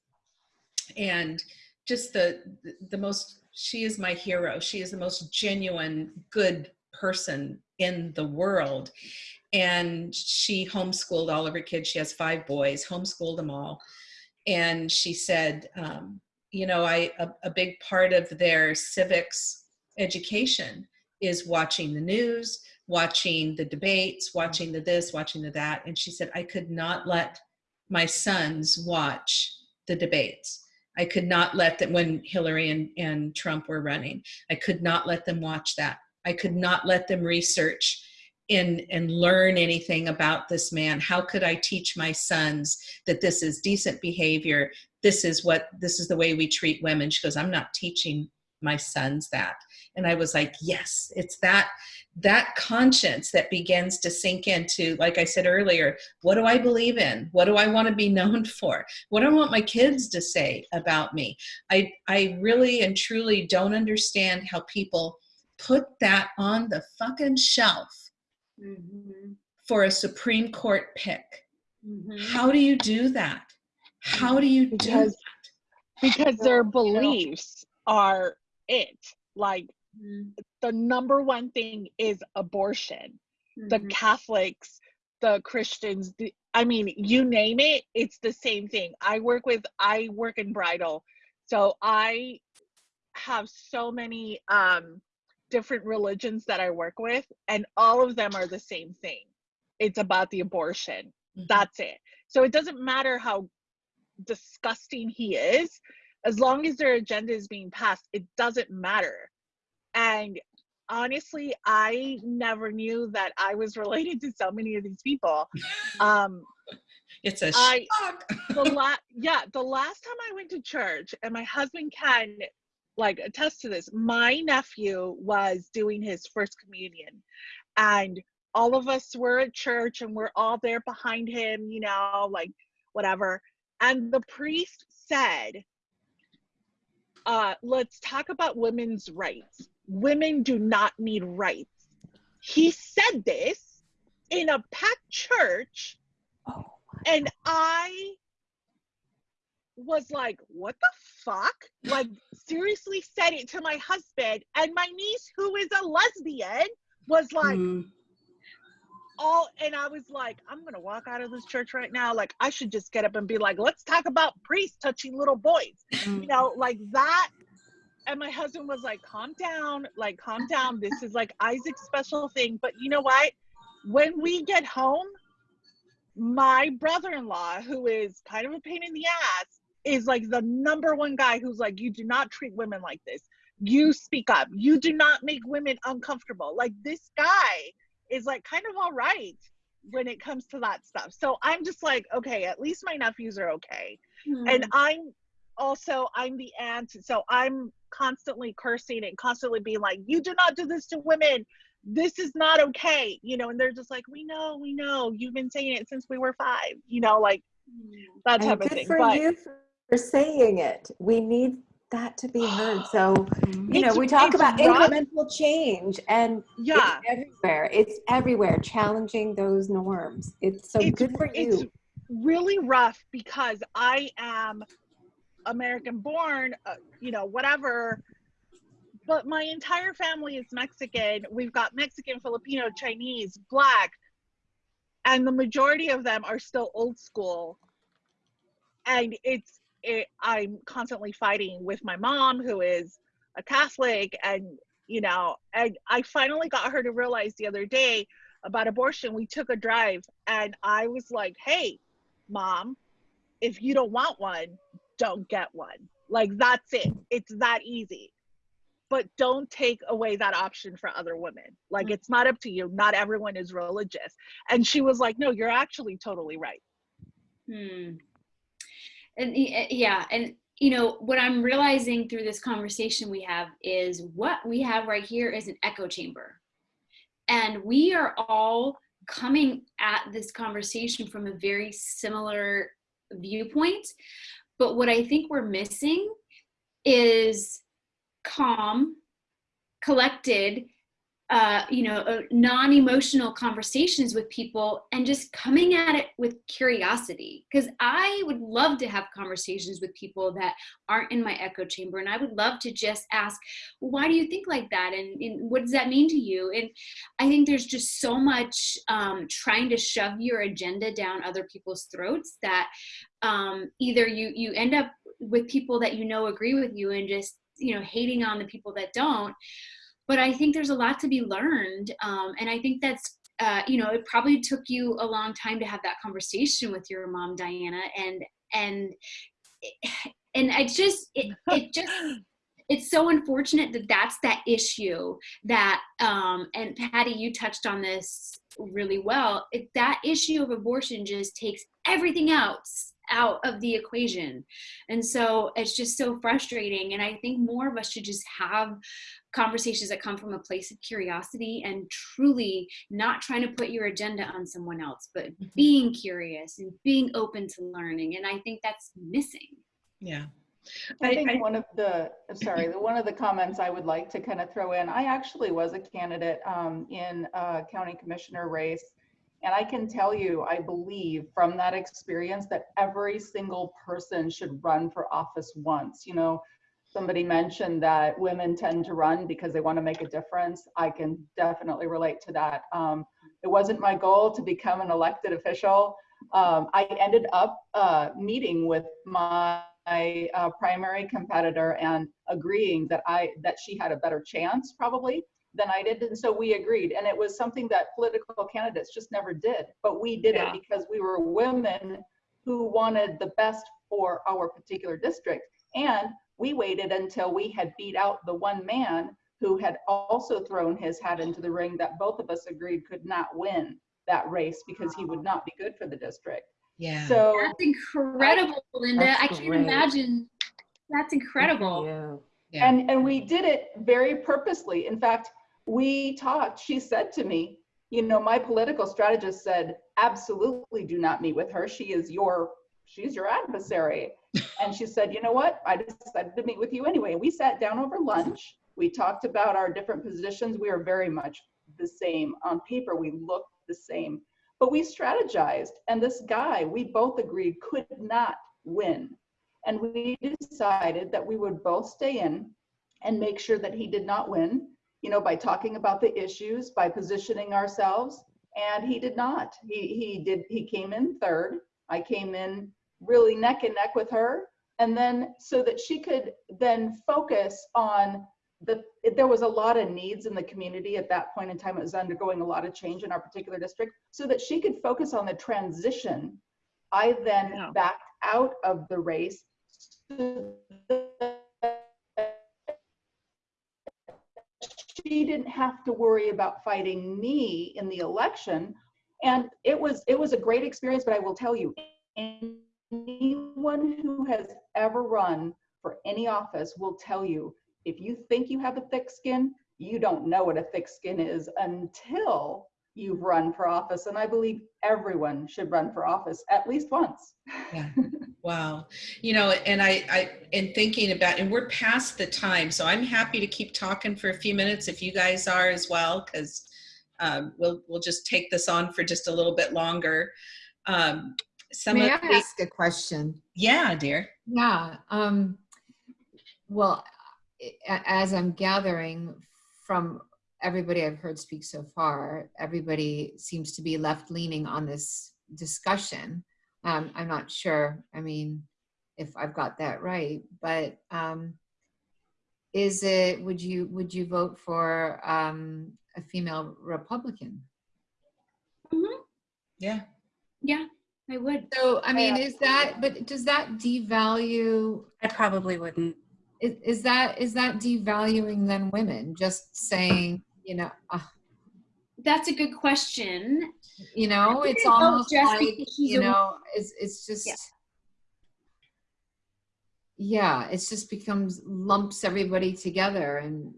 And just the the most she is my hero. She is the most genuine good person in the world. And she homeschooled all of her kids. She has five boys homeschooled them all. And she said um, you know i a, a big part of their civics education is watching the news watching the debates, mm-hmm. watching the this, watching the that. And she said, I could not let my sons watch the debates. I could not let them, when Hillary and, and Trump were running, I could not let them watch that. I could not let them research in, and learn anything about this man. How could I teach my sons that this is decent behavior? This is what, this is the way we treat women. She goes, I'm not teaching my sons that. And I was like, yes, it's that, that conscience that begins to sink into, like I said earlier, what do I believe in? What do I want to be known for? What do I want my kids to say about me? I, I really and truly don't understand how people put that on the fucking shelf Mhm. for a Supreme Court pick. Mhm. How do you do that? How do you do Because- because their beliefs are it. Like Mhm. the number one thing is abortion. The Mhm. Catholics, the Christians, the, I mean, you name it, it's the same thing. I work with, I work in bridal. So I have so many um, different religions that I work with, and all of them are the same thing. It's about the abortion. Mhm. That's it. So it doesn't matter how disgusting he is, as long as their agenda is being passed, it doesn't matter. And honestly, I never knew that I was related to so many of these people. Um, It's a I- shock. the la- yeah, the last time I went to church, and my husband can like attest to this. My nephew was doing his first communion, and all of us were at church, and we're all there behind him, you know, like whatever. And the priest said, uh, let's talk about women's rights. Women do not need rights. He said this in a packed church, Oh, and I was like, what the fuck? Like, seriously said it to my husband, and my niece, who is a lesbian, was like, Mm. all and I was like, I'm gonna walk out of this church right now. Like I should just get up and be like, let's talk about priests touching little boys. You know, like that. And my husband was like, calm down, like calm down. This is like Isaac's special thing. But you know what? When we get home, my brother-in-law, who is kind of a pain in the ass, is like the number one guy who's like, you do not treat women like this. You speak up. You do not make women uncomfortable. Like this guy is like kind of all right when it comes to that stuff. So I'm just like, okay, at least my nephews are okay. And mm-hmm. I'm also I'm the aunt, so I'm constantly cursing and constantly being like, you do not do this to women. This is not okay, you know. And they're just like, we know, we know. You've been saying it since we were five, you know, like that and type of good thing. for But you for saying it. We need that to be heard. So, you know, we talk about incremental change and yeah, it's everywhere. It's everywhere, challenging those norms. It's so It's- good for it's you. really rough because I am American born, uh, you know, whatever. But my entire family is Mexican. We've got Mexican, Filipino, Chinese, Black, and the majority of them are still old school. And it's, it, I'm constantly fighting with my mom, who is a Catholic, and you know, and I finally got her to realize the other day about abortion. We took a drive, and I was like, "Hey, mom, if you don't want one, don't get one. Like that's it. It's that easy. But don't take away that option for other women. Like it's not up to you. Not everyone is religious." And she was like, "No, you're actually totally right." Hmm. And yeah, and you know what I'm realizing through this conversation we have is what we have right here is an echo chamber, and we are all coming at this conversation from a very similar viewpoint. But what I think we're missing is calm, collected, uh, you know, uh, non-emotional conversations with people and just coming at it with curiosity. Because I would love to have conversations with people that aren't in my echo chamber, and I would love to just ask, "Why do you think like that?" And, and what does that mean to you? And I think there's just so much um, trying to shove your agenda down other people's throats that um, either you you end up with people that you know agree with you and just you know hating on the people that don't. But i think there's a lot to be learned um, and i think that's uh, you know it probably took you a long time to have that conversation with your mom diana and and and i just it, it just it's so unfortunate that that's that issue that um and patty you touched on this really well. It, that issue of abortion just takes everything else out of the equation and so it's just so frustrating and i think more of us should just have conversations that come from a place of curiosity and truly not trying to put your agenda on someone else but being curious and being open to learning and i think that's missing Yeah. I think one of the, sorry, the one of the comments I would like to kind of throw in, I actually was a candidate um, in a county commissioner race. And I can tell you, I believe from that experience that every single person should run for office once. You know, somebody mentioned that women tend to run because they want to make a difference. I can definitely relate to that. Um, it wasn't my goal to become an elected official. Um, I ended up uh, meeting with my uh, primary competitor and agreeing that I that she had a better chance probably than I did, and so we agreed. And it was something that political candidates just never did, but we did Yeah. it because we were women who wanted the best for our particular district. And we waited until we had beat out the one man who had also thrown his hat into the ring that both of us agreed could not win that race because he would not be good for the district. Yeah. So that's incredible linda That's i can't great. imagine that's incredible Yeah. yeah. And and we did it very purposely. In fact, we talked. She said to me, you know, my political strategist said, absolutely do not meet with her. She is your she's your adversary. And she said, you know what? I decided to meet with you anyway. We sat down over lunch. We talked about our different positions. We are very much the same. On paper, we look the same. But we strategized. And this guy, we both agreed, could not win. And we decided that we would both stay in and make sure that he did not win, you know, by talking about the issues, by positioning ourselves. And he did not. He, he did, he came in third. I came in really neck and neck with her. And then so that she could then focus on the, there was a lot of needs in the community at that point in time. It was undergoing a lot of change in our particular district so that she could focus on the transition. I then Yeah. backed out of the race so she didn't have to worry about fighting me in the election. And it was it was a great experience but i will tell you anyone who has ever run for any office will tell you if you think you have a thick skin you don't know what a thick skin is until you've run for office and i believe everyone should run for office at least once Yeah. Wow. You know, and I, I, in thinking about, and we're past the time, so I'm happy to keep talking for a few minutes if you guys are as well, because um, we'll, we'll just take this on for just a little bit longer. Um, some May I of the, ask a question? yeah, dear. Yeah. Um, well, as I'm gathering from everybody I've heard speak so far, everybody seems to be left leaning on this discussion. Um, I'm not sure. I mean, if I've got that right, but um, is it? Would you would you vote for um, a female Republican? Yeah. Yeah, I would. So I mean, is that? But does that devalue? I probably wouldn't. is, is that is that devaluing then women just saying you know uh, That's a good question. you know it's vote almost just like you know it's it's just Yeah. yeah it's just becomes lumps everybody together and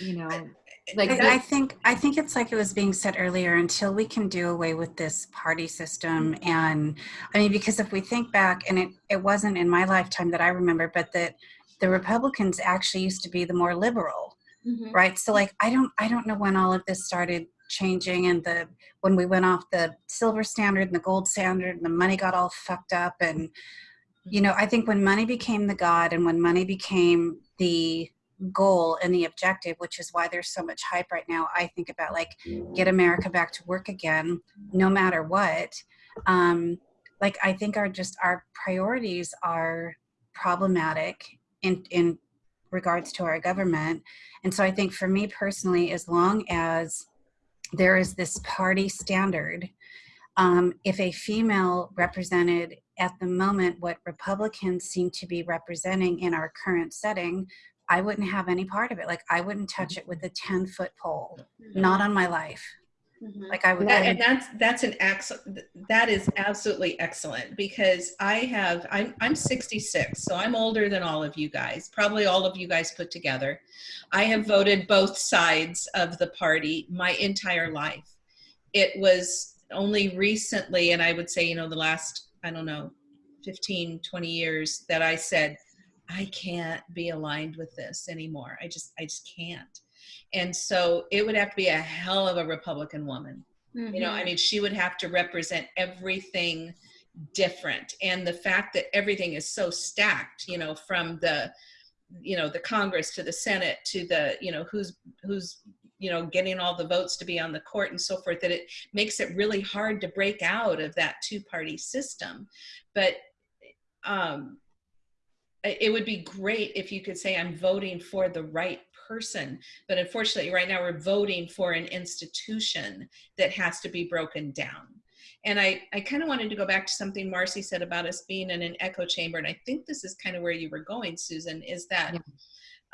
you know like I, the- I think I think it's like it was being said earlier. Until we can do away with this party system, and I mean, because if we think back, and it it wasn't in my lifetime that I remember, but that the Republicans actually used to be the more liberal, Mhm. right? So like, I don't I don't know when all of this started changing, and the when we went off the silver standard and the gold standard, and the money got all fucked up, and you know, I think when money became the god, and when money became the goal and the objective, which is why there's so much hype right now. I think about like get America back to work again, no matter what. Um, like I think our just our priorities are problematic in in regards to our government, and so I think for me personally, as long as there is this party standard, um, if a female represented at the moment what Republicans seem to be representing in our current setting, I wouldn't have any part of it. Like I wouldn't touch it with a 10 foot pole, not on my life. Mhm. Like I would. That, and that's that's an excellent. That is absolutely excellent because I have. I'm I'm 66, so I'm older than all of you guys. Probably all of you guys put together. I have voted both sides of the party my entire life. It was only recently, and I would say, you know, the last I don't know, 15, 20 years that I said, I can't be aligned with this anymore. I just I just can't. And so it would have to be a hell of a Republican woman. You know i mean she would have to represent everything different. And the fact that everything is so stacked you know from the you know the congress to the senate to the you know who's who's you know getting all the votes to be on the court and so forth that it makes it really hard to break out of that two party system. But um it would be great if you could say i'm voting for the right person. But unfortunately right now we're voting for an institution that has to be broken down. And i i kind of wanted to go back to something marcy said about us being in an echo chamber and i think this is kind of where you were going susan is that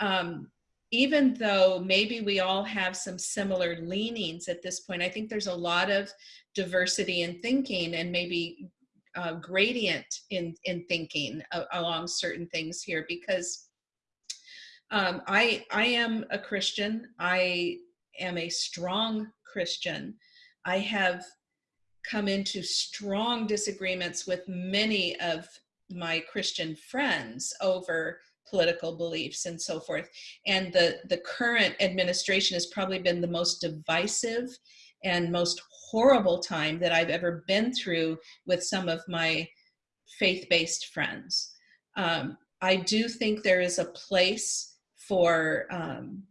um, even though maybe we all have some similar leanings at this point i think there's a lot of diversity in thinking and maybe uh, gradient in in thinking a- along certain things here because um, I I am a Christian. I am a strong Christian. I have come into strong disagreements with many of my Christian friends over political beliefs and so forth. And the, the current administration has probably been the most divisive and most horrible time that I've ever been through with some of my faith-based friends. Um, I do think there is a place for um,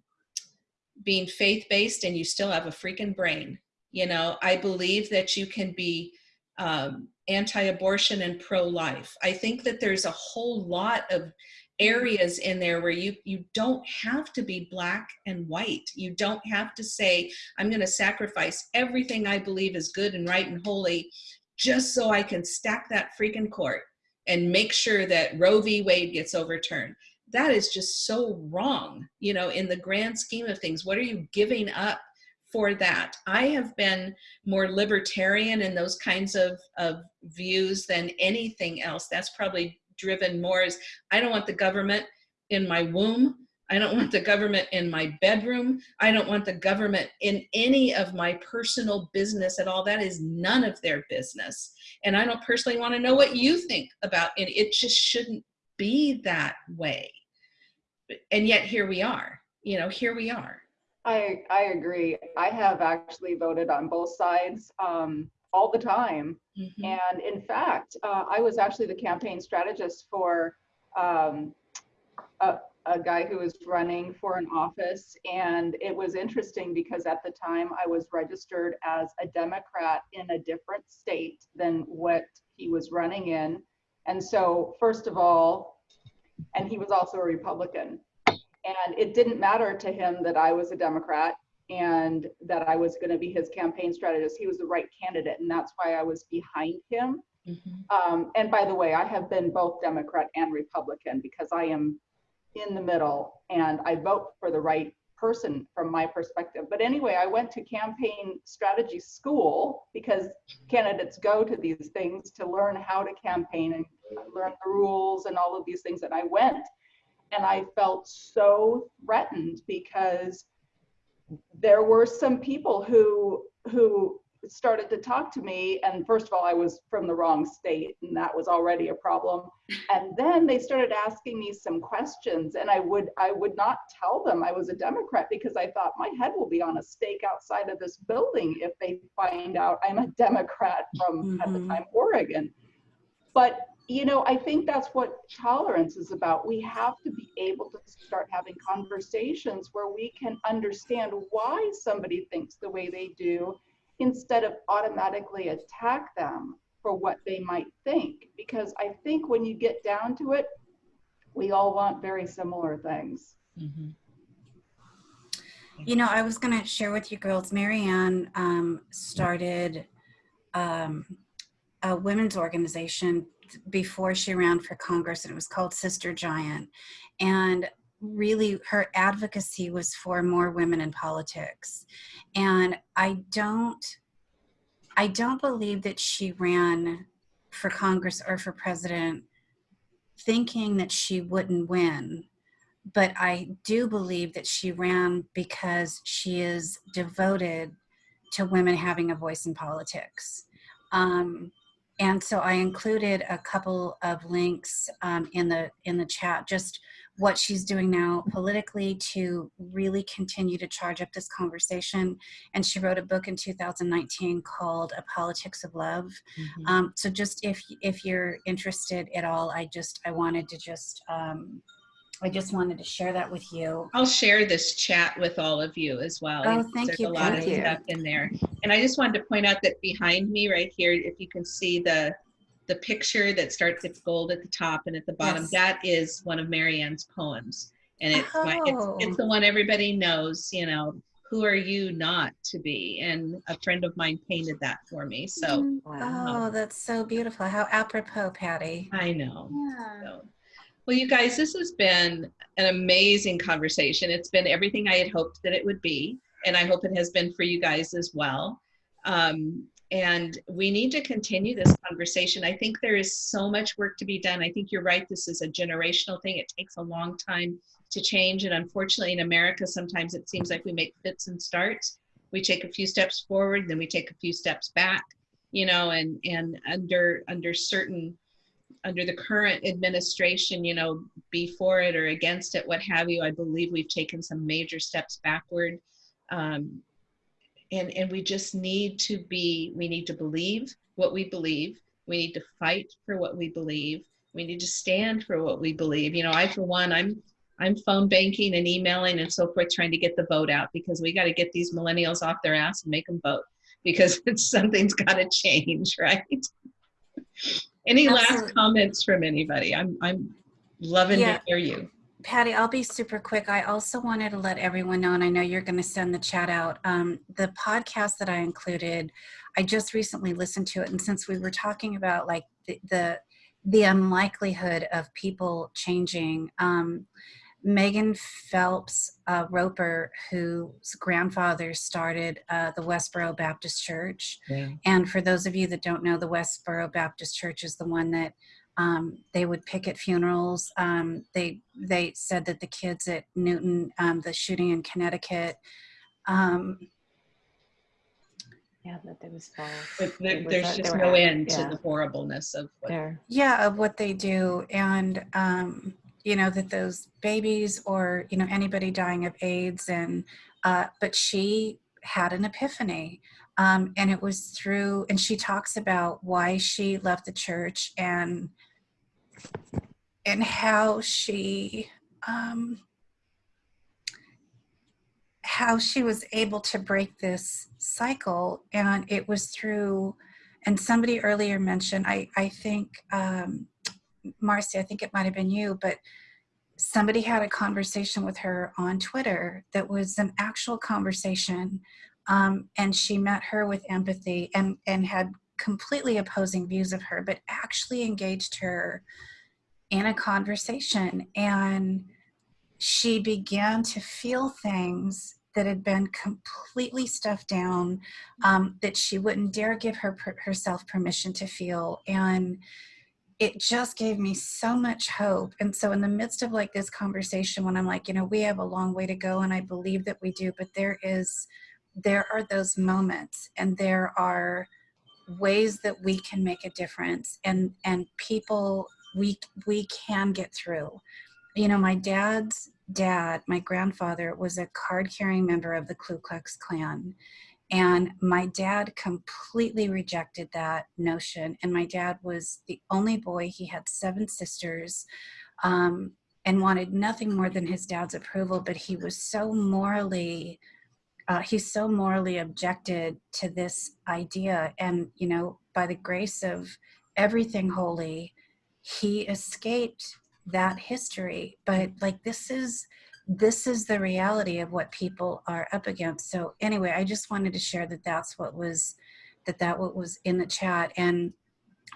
being faith-based and you still have a freaking brain. You know, I believe that you can be um, anti-abortion and pro-life. I think that there's a whole lot of areas in there where you you don't have to be black and white you don't have to say i'm going to sacrifice everything i believe is good and right and holy just so i can stack that freaking court and make sure that roe v wade gets overturned that is just so wrong you know in the grand scheme of things what are you giving up for that i have been more libertarian in those kinds of, of views than anything else that's probably driven more is I don't want the government in my womb. I don't want the government in my bedroom. I don't want the government in any of my personal business at all. That is none of their business. And I don't personally want to know what you think about it. It just shouldn't be that way. And yet here we are, you know, here we are. I, I agree. I have actually voted on both sides. Um, all the time. Mm-hmm. And in fact, uh, I was actually the campaign strategist for um, a, a, guy who was running for an office. And it was interesting because at the time I was registered as a Democrat in a different state than what he was running in. And so, first of all, and he was also a Republican. And it didn't matter to him that I was a Democrat and that I was going to be his campaign strategist. He was the right candidate, and that's why I was behind him. Mm-hmm. Um, and by the way, I have been both Democrat and Republican because I am in the middle and I vote for the right person from my perspective. But anyway, I went to campaign strategy school because candidates go to these things to learn how to campaign and learn the rules and all of these things. And I went and I felt so threatened because there were some people who who started to talk to me and first of all i was from the wrong state and that was already a problem and then they started asking me some questions and i would i would not tell them i was a democrat because i thought my head will be on a stake outside of this building if they find out i'm a democrat from mm-hmm. at the mm-hmm. time oregon but you know, I think that's what tolerance is about. We have to be able to start having conversations where we can understand why somebody thinks the way they do instead of automatically attack them for what they might think. Because I think when you get down to it, we all want very similar things. Mm-hmm. You know, I was going to share with you girls, Marianne um, started um, a women's organization before she ran for Congress, and it was called Sister Giant. And really, her advocacy was for more women in politics. And I don't, I don't believe that she ran for Congress or for president thinking that she wouldn't win. But I do believe that she ran because she is devoted to women having a voice in politics. Um, and so I included a couple of links um, in the in the chat, just what she's doing now politically to really continue to charge up this conversation. And she wrote a book in 2019 called A Politics of Love. Mm-hmm. Um, so just if if you're interested at all, I just I wanted to just um, I just wanted to share that with you. I'll share this chat with all of you as well. Oh, thank There's you. a lot thank of you. stuff in there. And I just wanted to point out that behind me right here, if you can see the the picture that starts with gold at the top and at the bottom, Yes. that is one of Marianne's poems. And it's, my, Oh. it's, it's the one everybody knows, you know, who are you not to be? And a friend of mine painted that for me. So mm, Oh, that's so beautiful. How apropos, Patty. I know. Yeah. So, well, you guys, this has been an amazing conversation. It's been everything I had hoped that it would be, and I hope it has been for you guys as well. Um, and we need to continue this conversation. I think there is so much work to be done. I think you're right. This is a generational thing. It takes a long time to change. And unfortunately, in America, sometimes it seems like we make fits and starts. We take a few steps forward, then we take a few steps back. you know, and and under under certain under the current administration, you know, be for it or against it, what have you. I believe we've taken some major steps backward. Um, and, and we just need to be, we need to believe what we believe. We need to fight for what we believe. We need to stand for what we believe. You know, I, for one, I'm, I'm phone banking and emailing and so forth, trying to get the vote out because we got to get these millennials off their ass and make them vote because it's, something's got to change, right? Any last comments from anybody? I'm I'm loving Yeah. to hear you. Patty, I'll be super quick. I also wanted to let everyone know, and I know you're going to send the chat out. Um, the podcast that I included, I just recently listened to it, and since we were talking about like the the, the unlikelihood of people changing, um, Megan Phelps uh, Roper, whose grandfather started uh, the Westboro Baptist Church, and for those of you that don't know, the Westboro Baptist Church is the one that um, they would pick at funerals. Um, they they said that the kids at Newtown, um, the shooting in Connecticut, um, Yeah, that there was false. There, It was there's that just no at- end to the horribleness of what There. yeah, of what they do, and um, you know that those babies or you know anybody dying of AIDS, and uh, but she had an epiphany. Um, and it was through, and she talks about why she left the church and and how she um, how she was able to break this cycle and it was through and somebody earlier mentioned i i think um marcy i think it might have been you but somebody had a conversation with her on twitter that was an actual conversation um, and she met her with empathy and and had completely opposing views of her but actually engaged her in a conversation. And she began to feel things that had been completely stuffed down um, that she wouldn't dare give her herself permission to feel. And it just gave me so much hope. And so in the midst of like this conversation when i'm like you know we have a long way to go and i believe that we do but there is there are those moments and there are ways that we can make a difference and and people we we can get through. You know my dad's dad my grandfather was a card carrying member of the ku klux klan and my dad completely rejected that notion. And my dad was the only boy. He had seven sisters um, and wanted nothing more than his dad's approval but he was so morally uh, he so morally objected to this idea. And you know by the grace of everything holy he escaped that history. But like this is this is the reality of what people are up against so anyway i just wanted to share that that's what was that that what was in the chat and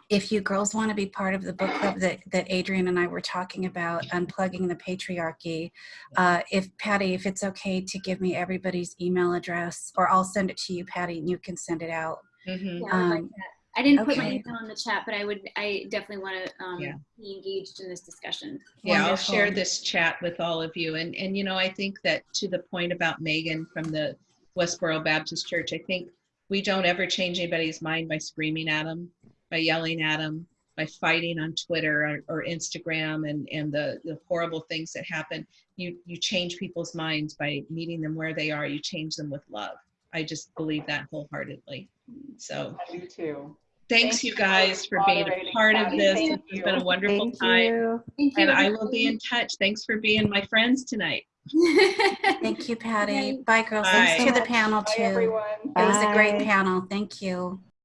if you girls want to be part of the book club that, that Adrian and I were talking about, unplugging the patriarchy, uh, if Patty, if it's okay to give me everybody's email address, or I'll send it to you, Patty, and you can send it out. Yeah, I like Um, that. I didn't put my email in the chat, but I would, I definitely want to um, Yeah. be engaged in this discussion. Yeah, I'll share this chat with all of you. And, and, you know, I think that to the point about Megan from the Westboro Baptist Church, I think we don't ever change anybody's mind by screaming at them, by yelling at them, by fighting on Twitter or, or Instagram and, and the, the horrible things that happen. You, you change people's minds by meeting them where they are. You change them with love. I just believe that wholeheartedly. So I do too. Thanks Thank you you guys for being a part of Patty. this. Thank It's been a wonderful Thank time. you. Thank you. And I will be in touch. Thanks for being my friends tonight. Thank you, Patty. Okay. Bye, girls. Bye. Thanks to the panel, Bye, too. everyone. It was a great panel. Thank you.